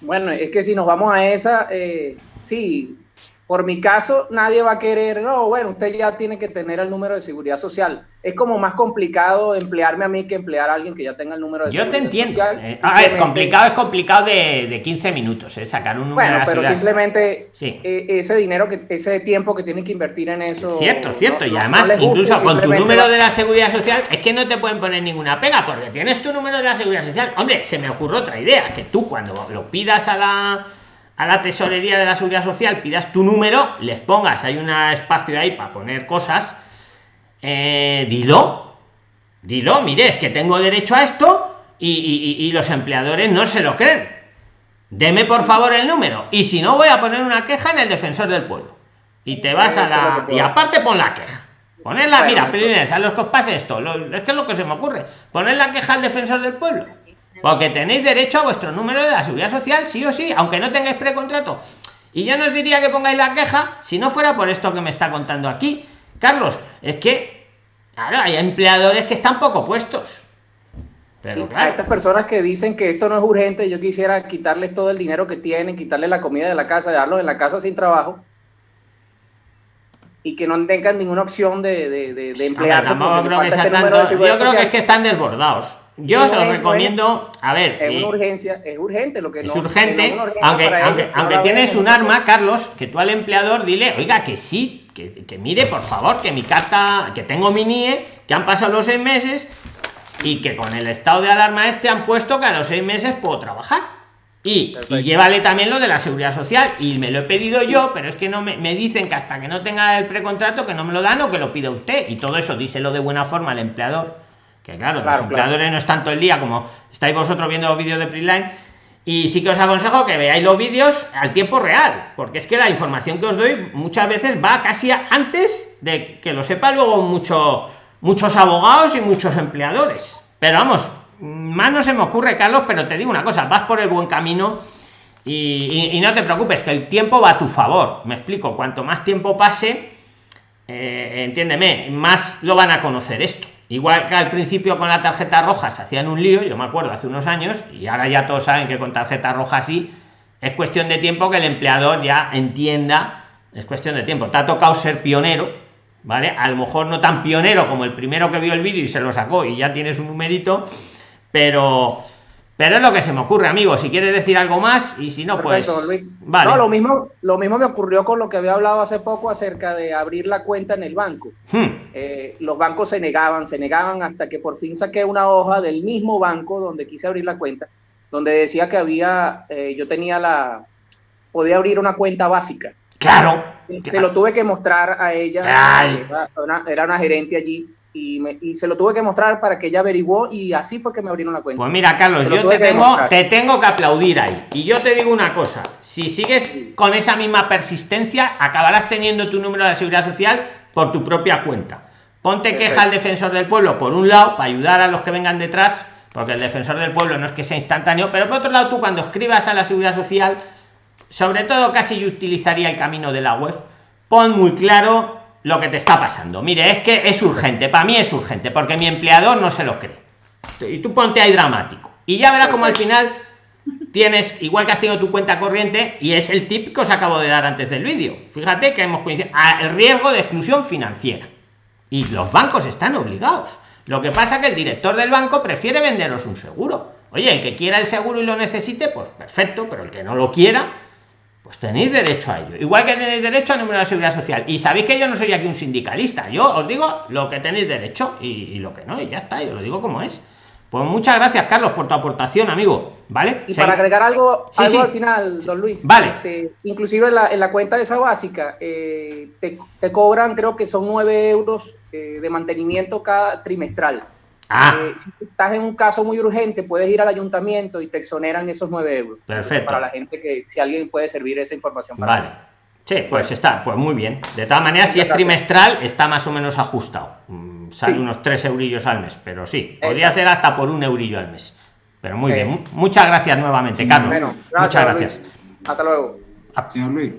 Bueno, es que si nos vamos a esa, eh, sí, por mi caso, nadie va a querer, no, bueno, usted ya tiene que tener el número de seguridad social. Es como más complicado emplearme a mí que emplear a alguien que ya tenga el número de Yo te entiendo. Eh, a ver, complicado es complicado de, de 15 minutos, ¿eh? sacar un número Bueno, pero simplemente eh, ese dinero, que ese tiempo que tienen que invertir en eso. Cierto, cierto. y además, incluso con tu número de la seguridad social, es que no te pueden poner ninguna pega, porque tienes tu número de la seguridad social. Hombre, se me ocurre otra idea, que tú cuando lo pidas a la a la tesorería de la seguridad social pidas tu número les pongas hay un espacio ahí para poner cosas eh, dilo dilo mire es que tengo derecho a esto y, los empleadores no se lo creen. Deme por favor el número y si no voy a poner una queja en el defensor del pueblo. Y te vas a la y aparte pon la queja. Ponerla mira a los que os pase esto es que es lo que se me ocurre. Poner la queja al defensor del pueblo porque tenéis derecho a vuestro número de la seguridad social sí o sí aunque no tengáis precontrato y yo no os diría que pongáis la queja si no fuera por esto que me está contando aquí Carlos es que claro hay empleadores que están poco puestos pero claro. Estas personas que dicen que esto no es urgente, yo quisiera quitarles todo el dinero que tienen, quitarles la comida de la casa, dejarlos en la casa sin trabajo y que no tengan ninguna opción de, de, de, emplearse. yo creo que es que están desbordados. Yo se los recomiendo, a ver. Es una eh, urgencia, es urgente lo que Es urgente, aunque, aunque, tienes un arma, Carlos, que tú al empleador dile, oiga, que sí, que, que, mire, por favor, que mi carta, que tengo mi NIE, que han pasado los seis meses y que con el estado de alarma este han puesto que a los seis meses puedo trabajar. Y, llévale también lo de la seguridad social. Y me lo he pedido yo, pero es que no me, dicen que hasta que no tenga el precontrato, que no me lo dan o que lo pida usted. Y todo eso, díselo de buena forma al empleador. Que claro, los empleadores no están todo el día como estáis vosotros viendo los vídeos de Preline. Y sí que os aconsejo que veáis los vídeos al tiempo real, porque es que la información que os doy muchas veces va casi antes de que lo sepa luego mucho, muchos abogados y muchos empleadores. Pero vamos, más no se me ocurre, Carlos, pero te digo una cosa, vas por el buen camino y, no te preocupes, que el tiempo va a tu favor. Me explico, cuanto más tiempo pase, eh, entiéndeme, más lo van a conocer esto. Igual que al principio con la tarjeta roja se hacían un lío, yo me acuerdo hace unos años, y ahora ya todos saben que con tarjeta roja sí, es cuestión de tiempo que el empleador ya entienda, es cuestión de tiempo. Te ha tocado ser pionero, ¿vale? A lo mejor no tan pionero como el primero que vio el vídeo y se lo sacó y ya tienes un numerito, pero pero es lo que se me ocurre, amigo. Si quieres decir algo más y si no, pues. Vale. No, lo mismo, lo mismo me ocurrió con lo que había hablado hace poco acerca de abrir la cuenta en el banco. Hmm. Eh, los bancos se negaban, se negaban hasta que por fin saqué una hoja del mismo banco donde quise abrir la cuenta, donde decía que había, eh, yo tenía la, podía abrir una cuenta básica. Claro. Se lo tuve que mostrar a ella. era una gerente allí y, se lo tuve que mostrar para que ella averiguó y así fue que me abrieron la cuenta. Pues mira, Carlos, yo te tengo, te tengo que aplaudir ahí. Y yo te digo una cosa, si sigues con esa misma persistencia, acabarás teniendo tu número de seguridad social por tu propia cuenta. Ponte queja al defensor del pueblo, por un lado, para ayudar a los que vengan detrás, porque el defensor del pueblo no es que sea instantáneo, pero por otro lado, tú cuando escribas a la seguridad social, sobre todo casi yo utilizaría el camino de la web, pon muy claro lo que te está pasando. Mire, es que es urgente, para mí es urgente, porque mi empleador no se lo cree. Y tú ponte ahí dramático. Y ya verás como al final tienes, igual que has tenido tu cuenta corriente, y es el tip que os acabo de dar antes del vídeo. Fíjate que hemos coincidido el riesgo de exclusión financiera. Y los bancos están obligados. Lo que pasa que el director del banco prefiere venderos un seguro. Oye, el que quiera el seguro y lo necesite, pues perfecto, pero el que no lo quiera, pues tenéis derecho a ello. Igual que tenéis derecho a número de seguridad social. Y sabéis que yo no soy aquí un sindicalista. Yo os digo lo que tenéis derecho y, lo que no, y ya está, yo lo digo como es. Pues muchas gracias, Carlos, por tu aportación, amigo. ¿Vale? Y para agregar algo, algo al final, don Luis. Vale. Este, inclusive en la, en la, cuenta de esa básica, eh, te, te, cobran, creo que son 9 euros eh, de mantenimiento cada trimestral. Ah. Eh, si estás en un caso muy urgente, puedes ir al ayuntamiento y te exoneran esos 9 euros. Perfecto. Para la gente que, si alguien puede servir esa información. Para vale. Sí, pues está, pues muy bien. De todas maneras, si es trimestral, está más o menos ajustado. Mm, sale unos 3 eurillos al mes, pero sí, podría ser hasta por un eurillo al mes. Pero muy bien. Muchas gracias nuevamente, Carlos. Muchas gracias. Hasta luego. Señor Luis.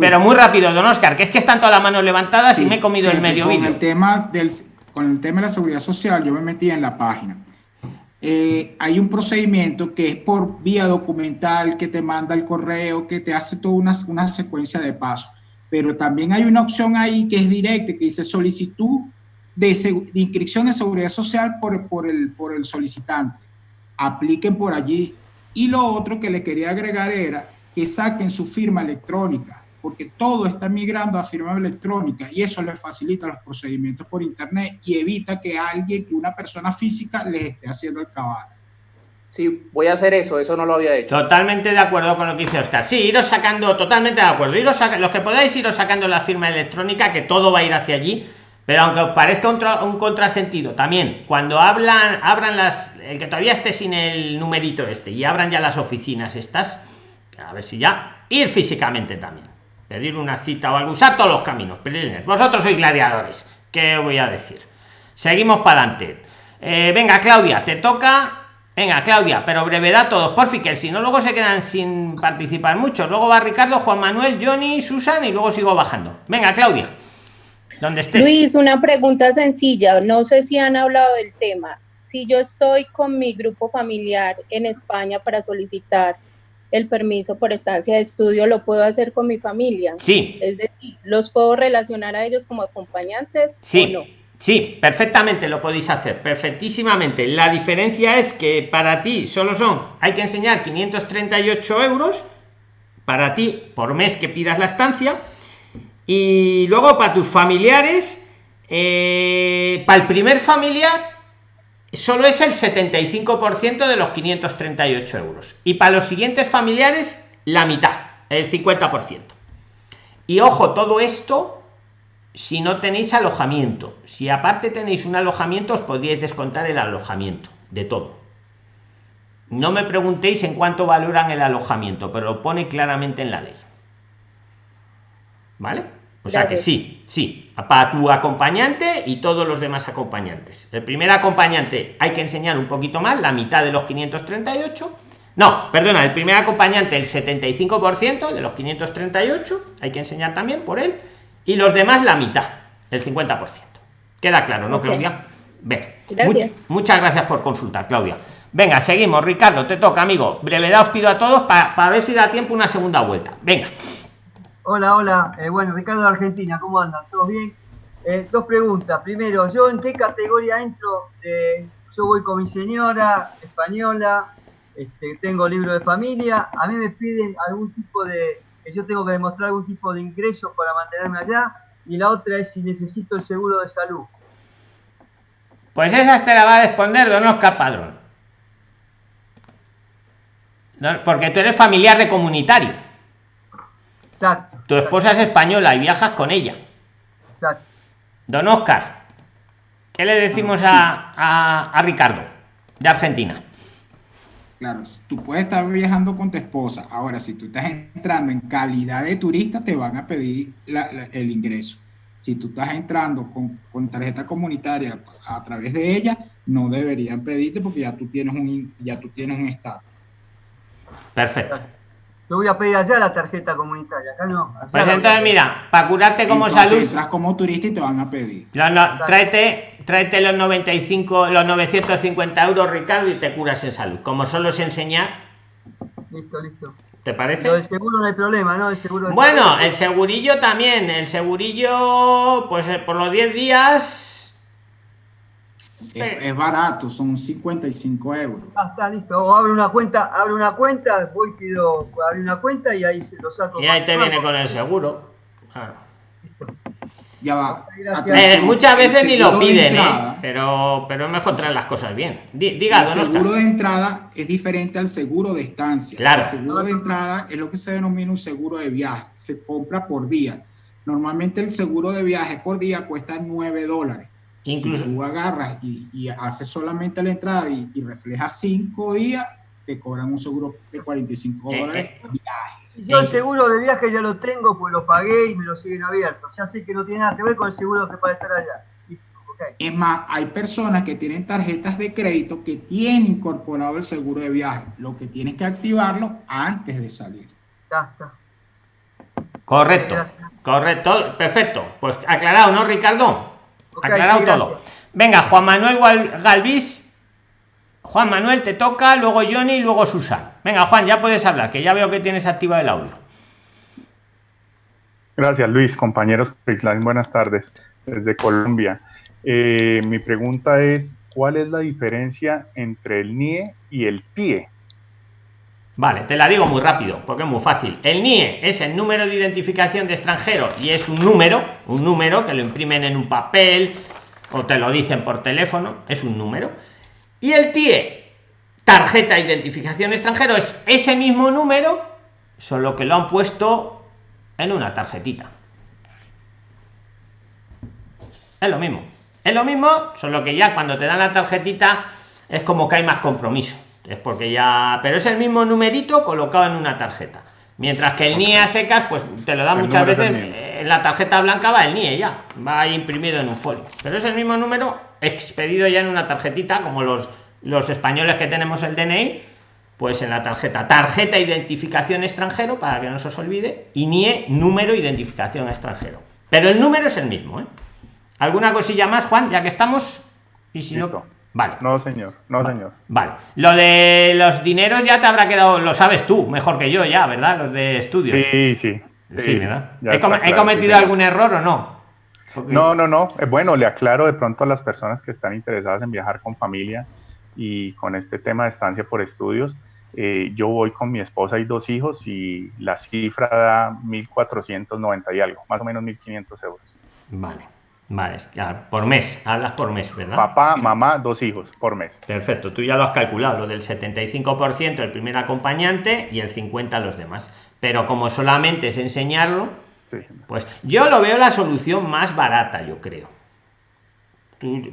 Pero muy rápido, don Oscar, que es que están todas las manos levantadas y me he comido el medio vídeo. El tema del con el tema de la seguridad social, yo me metí en la página. Eh, hay un procedimiento que es por vía documental, que te manda el correo, que te hace toda una, una secuencia de pasos. Pero también hay una opción ahí que es directa, que dice solicitud de, de inscripción de seguridad social por, por, el, por el solicitante. Apliquen por allí. Y lo otro que le quería agregar era que saquen su firma electrónica porque todo está migrando a firma electrónica y eso le facilita los procedimientos por internet y evita que alguien, que una persona física les esté haciendo el cabal. Sí, voy a hacer eso, eso no lo había hecho. Totalmente de acuerdo con lo que dice Oscar. Sí, iros sacando, totalmente de acuerdo. Iros los que podáis iros sacando la firma electrónica, que todo va a ir hacia allí. Pero aunque os parezca un, un contrasentido, también cuando hablan, abran las, el que todavía esté sin el numerito este y abran ya las oficinas estas, a ver si ya, ir físicamente también pedir una cita o algo, usar todos los caminos. Vosotros sois gladiadores. ¿Qué voy a decir? Seguimos para adelante. Eh, venga, Claudia, te toca. Venga, Claudia, pero brevedad todos, por que si no luego se quedan sin participar mucho. Luego va Ricardo, Juan Manuel, Johnny, Susan y luego sigo bajando. Venga, Claudia. Donde estés. Luis, una pregunta sencilla. No sé si han hablado del tema. Si yo estoy con mi grupo familiar en España para solicitar el permiso por estancia de estudio, ¿lo puedo hacer con mi familia? Sí. Es decir, ¿los puedo relacionar a ellos como acompañantes? Sí. O no? Sí, perfectamente lo podéis hacer, perfectísimamente. La diferencia es que para ti solo son, hay que enseñar 538 euros para ti por mes que pidas la estancia y luego para tus familiares, eh, para el primer familiar solo es el 75% de los 538 euros y para los siguientes familiares la mitad, el 50%. Y ojo, todo esto si no tenéis alojamiento. Si aparte tenéis un alojamiento, os podríais descontar el alojamiento de todo. No me preguntéis en cuánto valoran el alojamiento, pero lo pone claramente en la ley. ¿Vale? O sea que sí, sí, para tu acompañante y todos los demás acompañantes. El primer acompañante hay que enseñar un poquito más, la mitad de los 538. No, perdona, el primer acompañante el 75% de los 538, hay que enseñar también por él y los demás la mitad, el 50%. Queda claro, ¿no, Claudia? Venga. muchas gracias por consultar, Claudia. Venga, seguimos. Ricardo, te toca, amigo. Brevedad os pido a todos para ver si da tiempo una segunda vuelta. Venga. Hola, hola. Eh, bueno, Ricardo de Argentina, ¿cómo andan? ¿Todo bien? Eh, dos preguntas. Primero, ¿yo en qué categoría entro? yo voy con mi señora española, este, tengo libro de familia, a mí me piden algún tipo de que yo tengo que demostrar algún tipo de ingreso para mantenerme allá, y la otra es si necesito el seguro de salud. Pues esa te la va a responder Don Oscar Padrón. porque tú eres familiar de comunitario. Exacto. Tu esposa es española y viajas con ella. Exacto. Don Oscar, ¿qué le decimos a, a Ricardo de Argentina? Claro, tú puedes estar viajando con tu esposa. Ahora, si tú estás entrando en calidad de turista, te van a pedir el ingreso. Si tú estás entrando con, tarjeta comunitaria a través de ella, no deberían pedirte porque ya tú tienes un, ya tú tienes un estatus. Perfecto. Yo voy a pedir allá la tarjeta comunitaria, acá no. pues entonces, mira, para curarte como salud. Entras como turista y te van a pedir. No, no, tráete, tráete los 95, los 950 euros, Ricardo, y te curas en salud. Como solo es enseñar. Listo, listo. ¿Te parece? el seguro no hay problema, ¿no? El seguro bueno, el segurillo también. El segurillo, pues eh, por los 10 días es, barato, son 55 euros. Ah, está listo. O abre una cuenta, abre una cuenta, voy pido, abre una cuenta y ahí se lo saco. Y ahí te viene con el seguro. Ya va. Eh, muchas veces ni lo piden, ¿eh? pero, pero es mejor traer las cosas bien. Diga, el seguro de entrada es diferente al seguro de estancia. Claro. El seguro de entrada es lo que se denomina un seguro de viaje. Se compra por día. Normalmente el seguro de viaje por día cuesta 9 dólares. Incluso. Si tú agarras y, y haces solamente la entrada y, y reflejas cinco días, te cobran un seguro de 45 eh, dólares eh. viaje. Yo el seguro de viaje ya lo tengo, pues lo pagué y me lo siguen abiertos. Ya sé que no tiene nada que ver con el seguro que para estar allá. Es más, hay personas que tienen tarjetas de crédito que tienen incorporado el seguro de viaje. Lo que tienes que activarlo antes de salir. Ya está. Correcto, correcto, perfecto. Pues aclarado, ¿no, Ricardo? Aclarado todo. Venga, Juan Manuel Galvis. Juan Manuel, te toca, luego Johnny y luego Susan. Venga, Juan, ya puedes hablar, que ya veo que tienes activa el audio. Gracias, Luis. Compañeros, buenas tardes desde Colombia. Eh, mi pregunta es, ¿cuál es la diferencia entre el NIE y el TIE? Vale, te la digo muy rápido, porque es muy fácil. El NIE es el número de identificación de extranjero y es un número, un número que lo imprimen en un papel o te lo dicen por teléfono, es un número. Y el TIE, tarjeta de identificación extranjero, es ese mismo número, solo que lo han puesto en una tarjetita. Es lo mismo. Es lo mismo, solo que ya cuando te dan la tarjetita es como que hay más compromiso es porque ya pero es el mismo numerito colocado en una tarjeta Mientras que el NIE a secas, pues te lo da muchas veces en la tarjeta blanca va el NIE ya, va ahí imprimido en un folio. Pero es el mismo número expedido ya en una tarjetita, como los, los españoles que tenemos el DNI, pues en la tarjeta. Tarjeta identificación extranjero, para que no se os olvide, y NIE número identificación extranjero. Pero el número es el mismo. ¿eh? ¿Alguna cosilla más, Juan? Ya que estamos. Y si no. Vale. No, señor. No, señor. Vale. Lo de los dineros ya te habrá quedado, lo sabes tú, mejor que yo ya, ¿verdad? Los de estudios. Sí, sí. Sí, ¿verdad? ¿He, cometido algún error o no? No, no, no. Eh, bueno, le aclaro de pronto a las personas que están interesadas en viajar con familia y con este tema de estancia por estudios. Eh, yo voy con mi esposa y dos hijos y la cifra da 1.490 y algo, más o menos 1.500 euros. Vale. Vale, por mes, hablas por mes, ¿verdad? Papá, mamá, dos hijos por mes. Perfecto, tú ya lo has calculado, lo del 75% el primer acompañante y el 50% los demás. Pero como solamente es enseñarlo, pues yo lo veo la solución más barata, yo creo.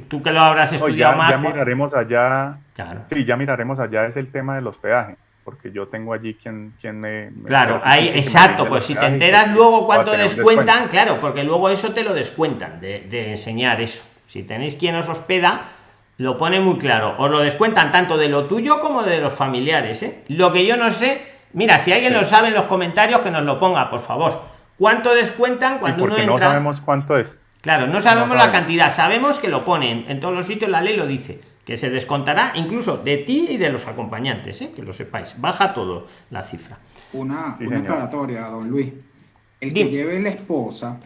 Tú, que lo habrás estudiado más. Ya miraremos allá. Claro. Sí, ya miraremos allá, es el tema de los peajes porque yo tengo allí quien, quien me, Claro, ahí, exacto, pues si te enteras luego cuánto descuentan, claro, porque luego eso te lo descuentan de, enseñar eso. Si tenéis quien os hospeda, lo pone muy claro. Os lo descuentan tanto de lo tuyo como de los familiares. ¿eh? Lo que yo no sé, mira, si alguien lo sabe en los comentarios, que nos lo ponga, por favor. ¿Cuánto descuentan cuando uno entra? No sabemos cuánto es. Claro, no sabemos la cantidad, sabemos que lo ponen en todos los sitios, la ley lo dice que se descontará incluso de ti y de los acompañantes, ¿eh? que lo sepáis. Baja todo la cifra. Una, una aclaratoria, don Luis. El que lleve la esposa,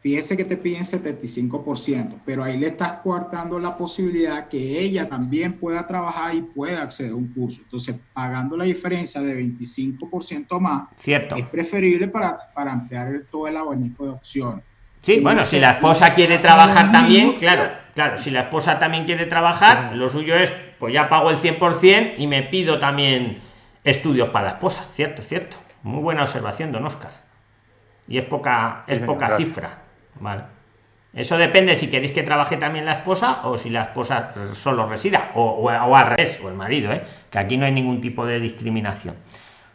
fíjese que te piden 75%, pero ahí le estás coartando la posibilidad que ella también pueda trabajar y pueda acceder a un curso. Entonces, pagando la diferencia de 25% más, Cierto. es preferible para, para ampliar todo el abanico de opciones. Sí, bueno, si la esposa quiere trabajar también, claro, claro, si la esposa también quiere trabajar, lo suyo es, pues ya pago el 100% y me pido también estudios para la esposa, cierto, cierto. Muy buena observación, don Oscar. Y es poca, es poca cifra, ¿vale? Eso depende si queréis que trabaje también la esposa o si la esposa solo resida, o, o, al revés, o el marido, ¿eh? que aquí no hay ningún tipo de discriminación.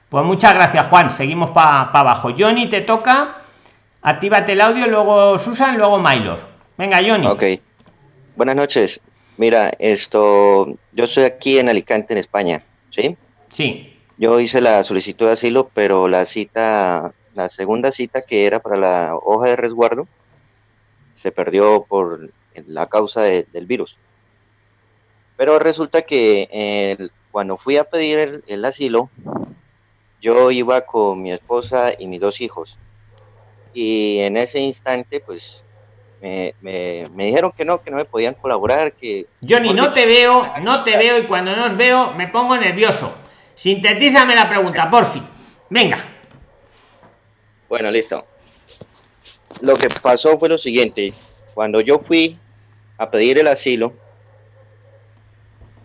Pues muchas gracias, Juan. Seguimos para abajo. Johnny, te toca Actívate el audio, luego Susan, luego Mylor. Venga, Johnny. Ok. Buenas noches. Mira, esto, yo estoy aquí en Alicante, en España, ¿sí? Sí. Yo hice la solicitud de asilo, pero la cita, la segunda cita que era para la hoja de resguardo, se perdió por la causa del virus. Pero resulta que cuando fui a pedir el asilo, yo iba con mi esposa y mis dos hijos y en ese instante pues me, me, dijeron que no, que no me podían colaborar, que... Johnny, no te veo, no te veo y cuando no os veo me pongo nervioso. Sintetízame la pregunta, por fin. Venga. Bueno, listo. Lo que pasó fue lo siguiente. Cuando yo fui a pedir el asilo,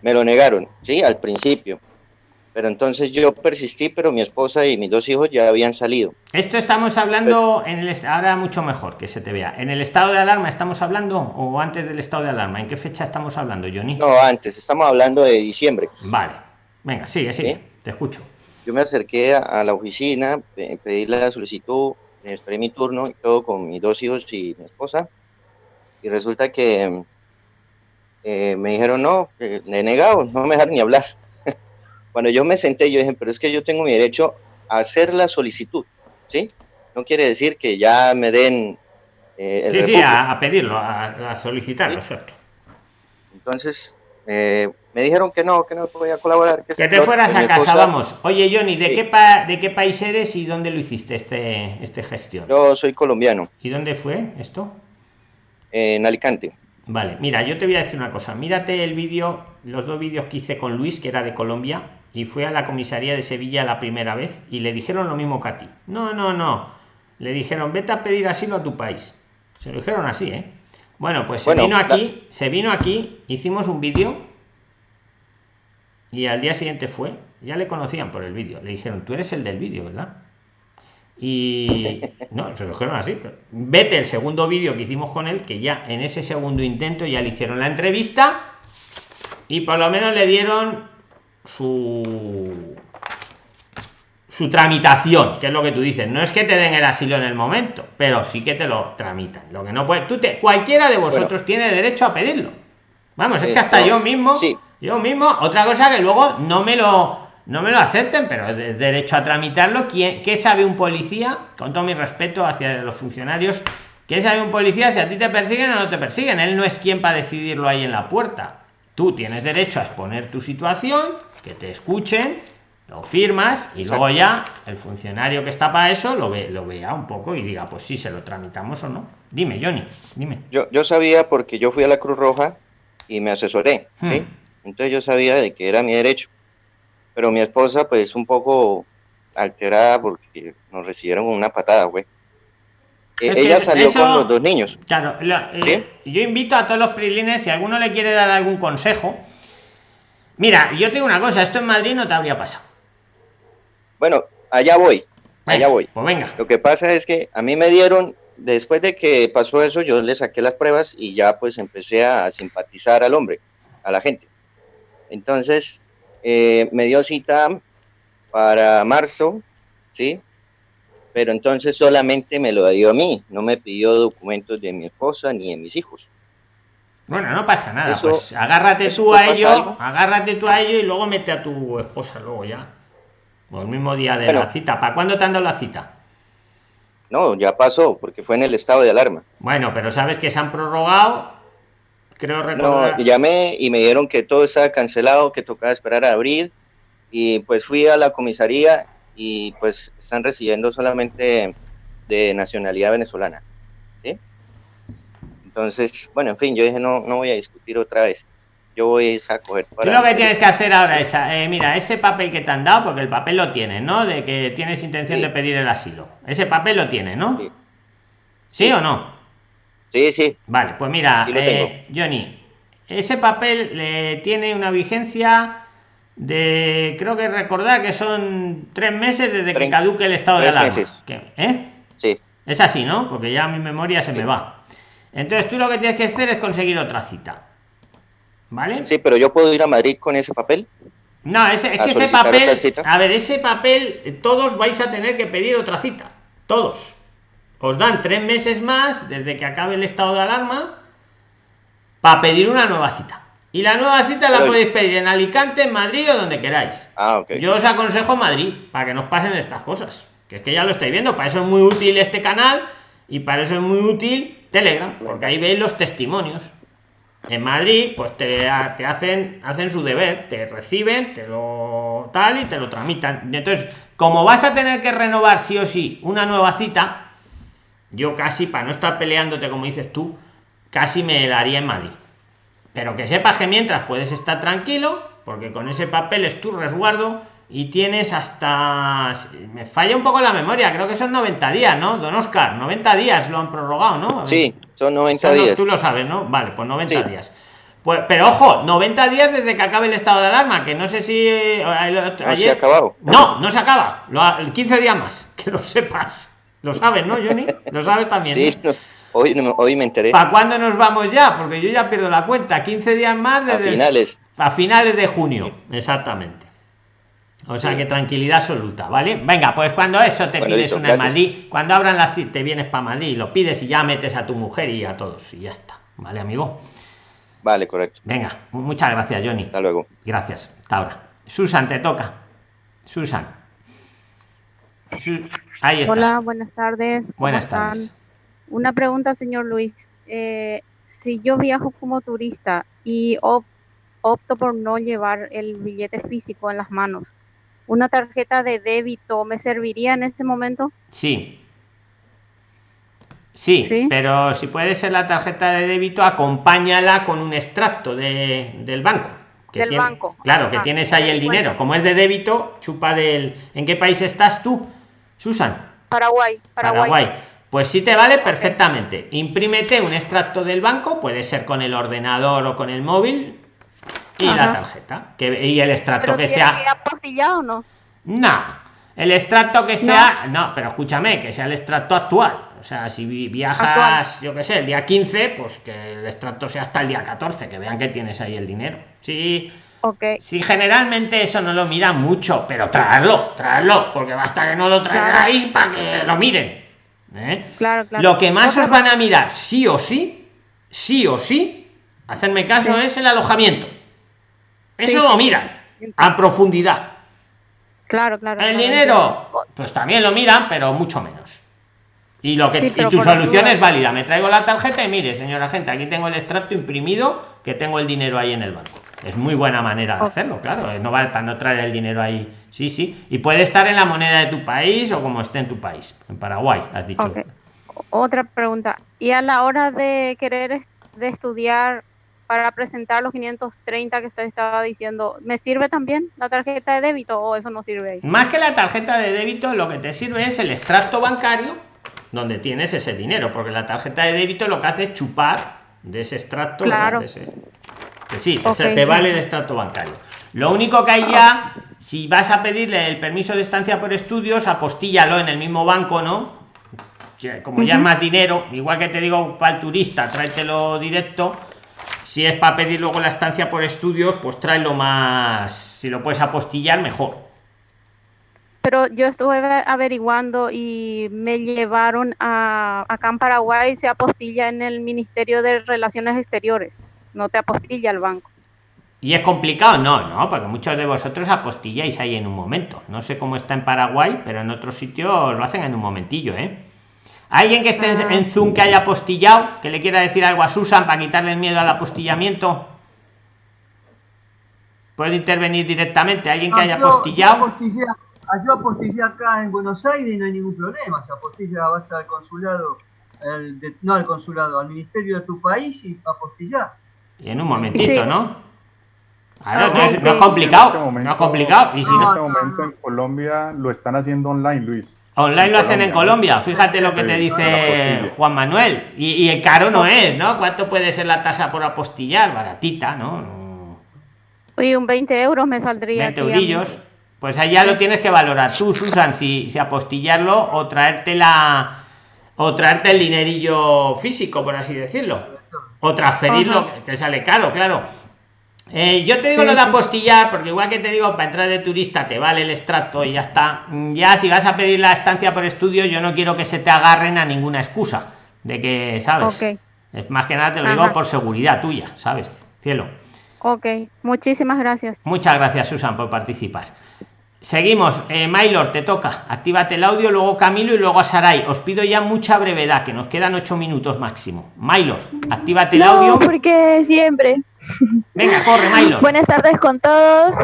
me lo negaron, ¿sí? Al principio. Pero entonces yo persistí, pero mi esposa y mis dos hijos ya habían salido. Esto estamos hablando en el ahora mucho mejor que se te vea. ¿En el estado de alarma estamos hablando o antes del estado de alarma? ¿En qué fecha estamos hablando, Johnny? No, antes, estamos hablando de diciembre. Vale. Venga, sigue, sigue. Te escucho. Yo me acerqué a, la oficina, pedí la solicitud, esperé mi turno y todo con mis dos hijos y mi esposa. Y resulta que eh, me dijeron, no, he negado, no me dejaron ni hablar. Cuando yo me senté, yo dije, pero es que yo tengo mi derecho a hacer la solicitud, ¿sí? No quiere decir que ya me den... Eh, sí, sí, a, pedirlo, a, solicitarlo, ¿cierto? Entonces, eh, me dijeron que no, que no podía colaborar. Que, te fueras a casa, vamos. Oye, Johnny, ¿de, qué ¿de qué país eres y dónde lo hiciste este, este gestión? Yo soy colombiano. ¿Y dónde fue esto? En Alicante. Vale, mira, yo te voy a decir una cosa. Mírate el vídeo, los dos vídeos que hice con Luis, que era de Colombia, y fue a la comisaría de Sevilla la primera vez y le dijeron lo mismo que a ti. No, no, no. Le dijeron, vete a pedir asilo a tu país. Se lo dijeron así, ¿eh? Bueno, pues se vino aquí, se vino aquí, hicimos un vídeo y al día siguiente fue. Ya le conocían por el vídeo. Le dijeron, tú eres el del vídeo, ¿verdad? Y no, se lo dijeron así. Vete el segundo vídeo que hicimos con él, que ya en ese segundo intento ya le hicieron la entrevista y por lo menos le dieron su su tramitación, que es lo que tú dices. No es que te den el asilo en el momento, pero sí que te lo tramitan. Lo que no puede, tú te, cualquiera de vosotros tiene derecho a pedirlo. Vamos, es que hasta yo mismo, yo mismo, otra cosa que luego no me lo no me lo acepten, pero de derecho a tramitarlo. ¿Quién, ¿Qué sabe un policía? Con todo mi respeto hacia los funcionarios, ¿qué sabe un policía si a ti te persiguen o no te persiguen? Él no es quien para decidirlo ahí en la puerta. Tú tienes derecho a exponer tu situación, que te escuchen, lo firmas y luego ya el funcionario que está para eso lo ve lo vea un poco y diga pues sí se lo tramitamos o no dime Johnny dime. Yo, yo sabía porque yo fui a la Cruz Roja y me asesoré ¿sí? Hmm. entonces yo sabía de que era mi derecho. Pero mi esposa pues un poco alterada porque nos recibieron una patada güey e, ella salió con los dos niños claro eh, yo invito a todos los prilines si alguno le quiere dar algún consejo mira yo tengo una cosa esto en Madrid no te habría pasado bueno, allá voy, allá voy. Pues venga. Lo que pasa es que a mí me dieron, después de que pasó eso, yo le saqué las pruebas y ya pues empecé a simpatizar al hombre, a la gente. Entonces, eh, me dio cita para marzo, ¿sí? Pero entonces solamente me lo dio a mí, no me pidió documentos de mi esposa ni de mis hijos. Bueno, no pasa nada, pues agárrate tú a ello, agárrate tú a ello y luego mete a tu esposa luego ya. O el mismo día de la cita. ¿Para cuándo te han dado la cita? No, ya pasó, porque fue en el estado de alarma. Bueno, pero sabes que se han prorrogado. Creo recordar. No, llamé y me dijeron que todo estaba cancelado, que tocaba esperar a abrir. Y pues fui a la comisaría y pues están recibiendo solamente de nacionalidad venezolana. ¿sí? Entonces, bueno, en fin, yo dije, no, no voy a discutir otra vez yo voy a coger para... lo que tienes que hacer ahora es, eh, mira, ese papel que te han dado, porque el papel lo tienes, ¿no? De que tienes intención de pedir el asilo. Ese papel lo tiene, ¿no? Sí. o no? Sí, sí. Vale, pues mira, eh, Johnny, ese papel le tiene una vigencia de, creo que recordar que son tres meses desde que caduque el estado de alarma. ¿Eh? Sí. Es así, ¿no? Porque ya mi memoria se me va. Entonces tú lo que tienes que hacer es conseguir otra cita. ¿Vale? Sí, pero yo puedo ir a Madrid con ese papel. No, ese, es que ese papel, a ver, ese papel, eh, todos vais a tener que pedir otra cita. Todos. Os dan tres meses más desde que acabe el estado de alarma para pedir una nueva cita. Y la nueva cita la podéis pedir en Alicante, en Madrid o donde queráis. Ah, Yo os aconsejo Madrid para que nos pasen estas cosas. Que es que ya lo estáis viendo, para eso es muy útil este canal y para eso es muy útil Telegram, porque ahí veis los testimonios. En Madrid, pues te, hacen, hacen su deber, te reciben, te lo tal y te lo tramitan. Entonces, como vas a tener que renovar sí o sí una nueva cita, yo casi, para no estar peleándote como dices tú, casi me la haría en Madrid. Pero que sepas que mientras puedes estar tranquilo, porque con ese papel es tu resguardo y tienes hasta me falla un poco la memoria creo que son 90 días no don Oscar 90 días lo han prorrogado no sí son 90 días. tú lo sabes no vale pues 90 días. Pues pero ojo 90 días desde que acabe el estado de alarma que no sé si eh, ayer se ha acabado. No no se acaba. El 15 días más que lo sepas. Lo sabes no Johnny lo sabes también sí hoy hoy me enteré para cuándo nos vamos ya porque yo ya pierdo la cuenta 15 días más desde a finales a finales de junio exactamente o sea que tranquilidad absoluta, ¿vale? Venga, pues cuando eso te pides una en Madrid, cuando abran la te vienes para Madrid, lo pides y ya metes a tu mujer y a todos y ya está, ¿vale, amigo? Vale, correcto. Venga, muchas gracias, Johnny. Hasta luego. Gracias. Hasta ahora. Susan, te toca. Susan. Ahí está. Hola, buenas tardes. Buenas tardes. Una pregunta, señor Luis. Eh, si yo viajo como turista y opto por no llevar el billete físico en las manos, una tarjeta de débito me serviría en este momento? Sí. Sí, pero si puede ser la tarjeta de débito, acompáñala con un extracto de, del banco. del banco. Claro, que ah, tienes ahí el dinero. Como es de débito, chupa del... ¿En qué país estás tú, Susan? Paraguay. Paraguay. Pues sí te vale perfectamente. Imprímete un extracto del banco, puede ser con el ordenador o con el móvil, y la tarjeta que y el extracto que sea que apostillado o no no. El extracto que sea no. pero escúchame que sea el extracto actual. O sea si viajas yo qué sé el día 15 pues que el extracto sea hasta el día 14 que vean que tienes ahí el dinero. Sí. Ok. Si generalmente eso no lo miran mucho, pero traerlo, traerlo, porque basta que no lo traigáis para que lo miren. ¿Eh? Claro, claro. Lo que más os van a mirar, sí o sí, sí o sí, hacerme caso, Sí. es el alojamiento. Eso Sí, lo sí, miran a profundidad. Claro, claro. El claro, dinero, pues también lo miran, pero mucho menos. Y lo que y tu solución es válida. Me traigo la tarjeta y mire, señora gente, aquí tengo el extracto imprimido que tengo el dinero ahí en el banco. Es muy buena manera de hacerlo, claro. eh, No vale para no traer el dinero ahí. Sí, sí. Y puede estar en la moneda de tu país o como esté en tu país. En Paraguay, has dicho. Otra pregunta. Y a la hora de querer de estudiar para presentar los 530 que usted estaba diciendo, ¿me sirve también la tarjeta de débito o eso no sirve ahí? Más que la tarjeta de débito, lo que te sirve es el extracto bancario donde tienes ese dinero, porque la tarjeta de débito lo que hace es chupar de ese extracto. Claro. De ese- que sí, Ok. ese te vale el extracto bancario. Lo único que hay ya, si vas a pedirle el permiso de estancia por estudios, apostíllalo en el mismo banco, ¿no? Como ya es más dinero, igual que te digo para el turista, tráetelo directo. Si es para pedir luego la estancia por estudios, pues tráelo más. Si lo puedes apostillar, mejor. Pero yo estuve ave- averiguando y me llevaron a acá en Paraguay se apostilla en el Ministerio de Relaciones Exteriores, no te apostilla el banco. ¿Y es complicado? No, no, porque muchos de vosotros apostilláis ahí en un momento. No sé cómo está en Paraguay, pero en otros sitios lo hacen en un momentillo, ¿eh? ¿Alguien que esté en- Ah. en Zoom que haya apostillado, que le quiera decir algo a Susan para quitarle el miedo al apostillamiento? ¿Puede intervenir directamente? ¿Alguien que Ah, haya yo- apostillado? Yo apostillé, ah, yo apostillé acá en Buenos Aires y no hay ningún problema. Se apostilla, vas al consulado, el de- no al consulado, al ministerio de tu país y apostillás. Y en un momentito, Sí. ¿no? Claro, Ah, no, es, sí. no es En complicado, este momento- no es complicado. Y si En no, este momento en Colombia lo están haciendo online, Luis. Online lo hacen en Colombia. Fíjate lo que te dice. Juan Manuel. Y, y el caro no es, ¿no? ¿Cuánto puede ser la tasa por apostillar? Baratita, ¿no? Y un 20 euros me saldría 20 aquí a mí. eurillos. Pues ahí ya lo tienes que valorar tú, Susan, si, si apostillarlo o traerte la o traerte el dinerillo físico, por así decirlo. O transferirlo, Ajá. que, sale caro, claro. Eh, yo te digo Sí, lo de sí. apostillar, porque igual que te digo, para entrar de turista te vale el extracto y ya está. Mm, Ya si vas a pedir la estancia por estudios, yo no quiero que se te agarren a ninguna excusa de que, ¿sabes? Es más que nada te lo digo por seguridad tuya, ¿sabes? Cielo. Ok, muchísimas gracias. Muchas gracias, Susan, por participar. Seguimos. Eh, Maylor, te toca. Actívate el audio, luego Camilo y luego a Saray. Os pido ya mucha brevedad, que nos quedan ocho minutos máximo. Maylor, actívate el audio. No, porque siempre. Venga, corre, Maylor. Buenas tardes con todos.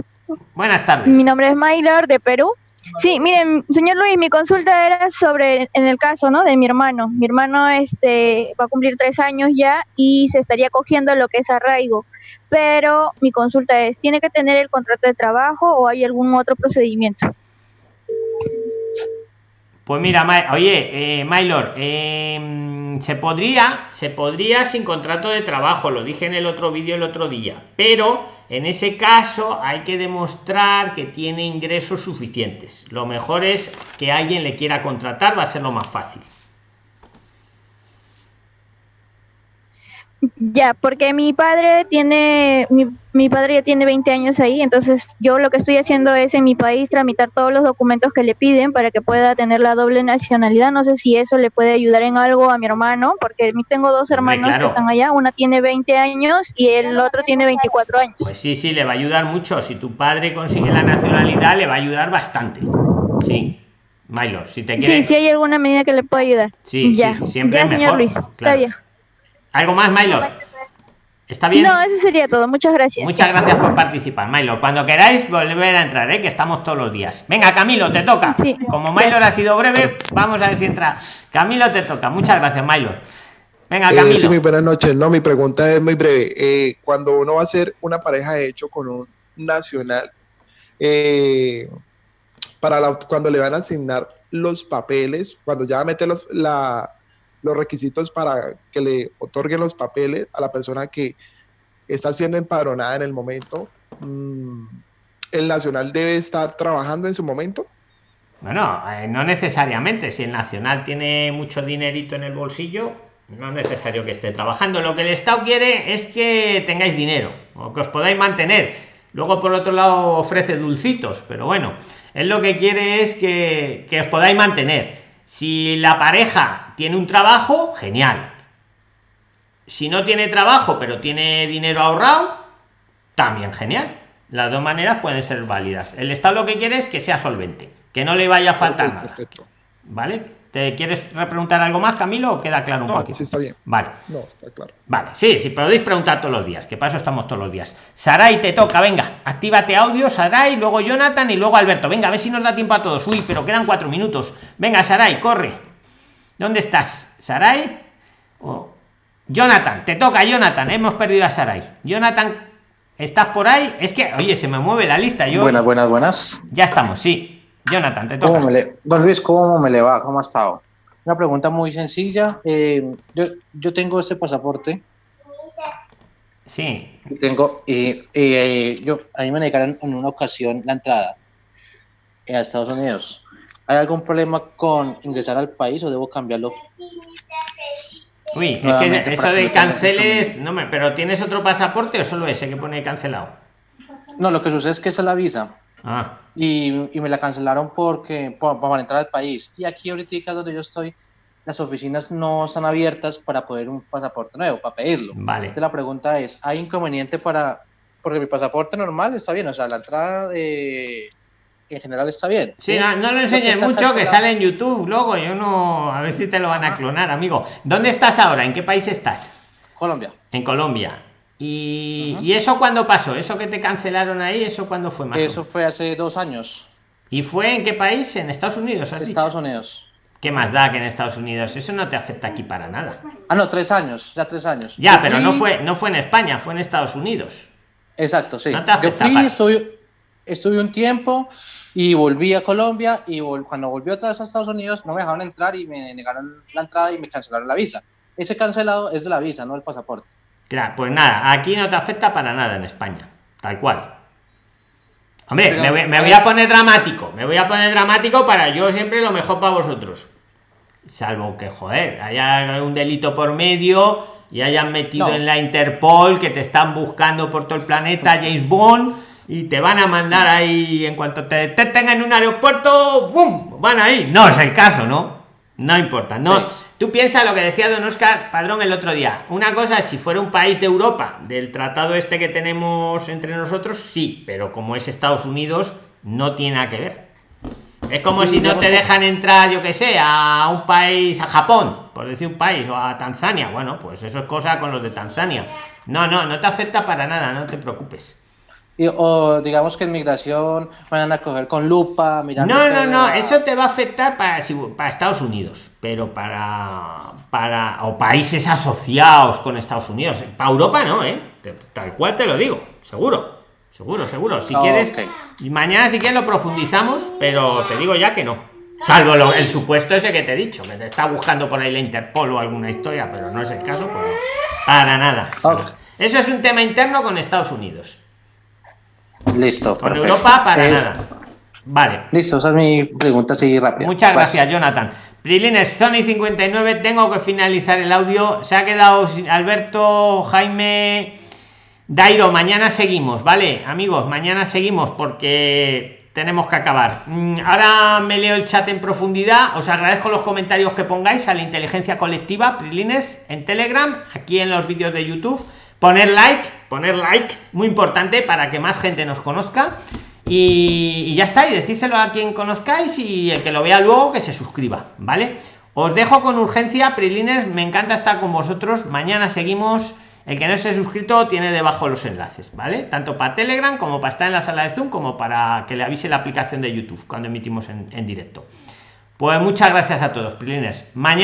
Buenas tardes. Mi nombre es Maylor de Perú. Sí, miren, señor Luis, mi consulta era sobre, en el caso, ¿no? De mi hermano. Mi hermano este, va a cumplir tres años ya y se estaría cogiendo lo que es arraigo. Pero mi consulta es, ¿tiene que tener el contrato de trabajo o hay algún otro procedimiento? Pues mira, oye, eh, Maylor, eh, se podría, se podría sin contrato de trabajo, lo dije en el otro vídeo el otro día, pero en ese caso hay que demostrar que tiene ingresos suficientes. Lo mejor es que alguien le quiera contratar, va a ser lo más fácil. Ya, porque mi padre tiene, mi, mi padre ya tiene 20 años ahí, entonces yo lo que estoy haciendo es en mi país tramitar todos los documentos que le piden para que pueda tener la doble nacionalidad. No sé si eso le puede ayudar en algo a mi hermano, porque tengo dos hermanos claro. que están allá, una tiene 20 años y el otro tiene 24 años. Pues sí, sí, le va a ayudar mucho. Si tu padre consigue la nacionalidad, le va a ayudar bastante. Sí, Maylor, si te quieres... sí hay alguna medida que le pueda ayudar. Sí, ya, sí, siempre ya es señor mejor, Luis, está bien. ¿Algo más, Maylor? ¿Está bien? No, eso sería todo. Muchas gracias. Muchas gracias por participar, Maylor. Cuando queráis volver a entrar, ¿eh? que estamos todos los días. Venga, Camilo, te toca. Sí. Como Maylor ha sido breve, vamos a ver si entra. Camilo, te toca. Muchas gracias, Maylor. Venga, Eh, Camilo. sí, muy buenas noches. No, mi pregunta es muy breve. Eh, cuando uno va a hacer una pareja de hecho con un nacional, eh, para la- cuando le van a asignar los papeles, cuando ya va a meter los, la- los requisitos para que le otorguen los papeles a la persona que está siendo empadronada en el momento, mm, el nacional debe estar trabajando en su momento. Bueno, eh, no necesariamente. Si el Nacional tiene mucho dinerito en el bolsillo, no es necesario que esté trabajando. Lo que el Estado quiere es que tengáis dinero o que os podáis mantener. Luego, por otro lado, ofrece dulcitos, pero bueno, él lo que quiere es que, que os podáis mantener. Si la pareja tiene un trabajo, genial. Si no tiene trabajo, pero tiene dinero ahorrado, también genial. Las dos maneras pueden ser válidas. El Estado lo que quiere es que sea solvente, que no le vaya a faltar nada. Perfecto. ¿Vale? ¿Te quieres repreguntar algo más, Camilo, o queda claro un No, poquito? sí está bien. Vale. No, está claro. Vale, sí, sí, podéis preguntar todos los días, que para eso estamos todos los días. Saray, te toca, venga, actívate audio, Saray, luego Jonathan y luego Alberto. Venga, a ver si nos da tiempo a todos. Uy, pero quedan cuatro minutos. Venga, Saray, corre. ¿Dónde estás? ¿Saray? Oh. Jonathan, te toca, Jonathan. Hemos perdido a Saray. Jonathan, ¿estás por ahí? Es que, oye, se me mueve la lista. Yo... Buenas, buenas, buenas. Ya estamos, sí. Jonathan, te toca. ¿Cómo me le... Don Luis, ¿cómo me le va? ¿Cómo ha estado? Una pregunta muy sencilla. Eh, yo, yo tengo este pasaporte. Sí. Tengo, y, eh, yo, a mí me negaron en una ocasión la entrada a Estados Unidos. ¿Hay algún problema con ingresar al país o debo cambiarlo? Uy, es que eso de canceles, no me, pero ¿tienes otro pasaporte o solo ese que pone cancelado? No, lo que sucede es que esa es la visa. Ah, y, y me la cancelaron porque por- para entrar al país. Y aquí ahorita donde yo estoy, las oficinas no están abiertas para poder un pasaporte nuevo, para pedirlo. vale. Entonces la pregunta es, ¿hay inconveniente para...? Porque mi pasaporte normal está bien, o sea, la entrada de... en general está bien. Sí, no, no lo enseñes mucho, que sale en YouTube luego. Yo no. A ver si te lo van a clonar, amigo. ¿Dónde estás ahora? ¿En qué país estás? Colombia. En Colombia. ¿Y, Ajá. ¿y eso cuándo pasó? ¿Eso que te cancelaron ahí? ¿Eso cuándo fue más? Eso fue hace dos años. ¿Y fue en qué país? ¿En Estados Unidos? has Estados dicho? Unidos. ¿Qué más da que en Estados Unidos? Eso no te afecta aquí para nada. Ah, no, tres años, ya tres años. Ya, Yo pero fui- no fue, no fue en España, fue en Estados Unidos. Exacto, sí. No te Yo afecta, fui, para- estuve, estuve un tiempo y volví a Colombia y vol- cuando volví otra vez a Estados Unidos no me dejaron entrar y me negaron la entrada y me cancelaron la visa. Ese cancelado es de la visa, no el pasaporte. Claro, pues nada, aquí no te afecta para nada en España. Tal cual. Hombre, Pero, me, voy, me a voy a poner dramático. Me voy a poner dramático para yo siempre lo mejor para vosotros. Salvo que, joder, haya un delito por medio y hayan metido No. en la Interpol que te están buscando por todo el planeta James Bond y te van a mandar ahí en cuanto te detecten en un aeropuerto, ¡bum! Van ahí. No es el caso, ¿no? No importa. No, Sí. Tú piensas lo que decía don Oscar Padrón el otro día. Una cosa es si fuera un país de Europa, del tratado este que tenemos entre nosotros, sí, pero como es Estados Unidos, no tiene nada que ver. Es como si no te dejan entrar, yo que sé, a un país, a Japón, por decir un país, o a Tanzania. Bueno, pues eso es cosa con los de Tanzania. No, no, no te afecta para nada, no te preocupes. Y- o digamos que en migración vayan a coger con lupa, mirando No, no, no, a- eso te va a afectar para, para Estados Unidos, pero para, para o países asociados con Estados Unidos. Para Europa no, ¿eh? Tal cual te lo digo, seguro, seguro, seguro. Si Ah, quieres, y mañana si quieres lo profundizamos, pero te digo ya que no. Salvo lo- el supuesto ese que te he dicho, que te está buscando por ahí la Interpol o alguna historia, pero no es el caso, pero para nada. Eso es un tema interno con Estados Unidos. Listo. Con perfecto. Europa para Eh, nada. Vale. Listo, esa es mi pregunta así rápida. Muchas gracias, Jonathan. Prilines, Sony 59, tengo que finalizar el audio. Se ha quedado Alberto, Jaime, Dairo. Mañana seguimos, ¿vale? Amigos, mañana seguimos porque tenemos que acabar. Mm, Ahora me leo el chat en profundidad. Os agradezco los comentarios que pongáis a la inteligencia colectiva, Prilines, en Telegram, aquí en los vídeos de YouTube. Poner like, poner like, muy importante para que más gente nos conozca. Y, ya está, y decírselo a quien conozcáis y el que lo vea luego que se suscriba, ¿vale? Os dejo con urgencia, Prilines, me encanta estar con vosotros. Mañana seguimos. El que no esté suscrito tiene debajo los enlaces, ¿vale? Tanto para Telegram como para estar en la sala de Zoom, como para que le avise la aplicación de YouTube cuando emitimos en, en directo. Pues muchas gracias a todos, Prilines. Mañana.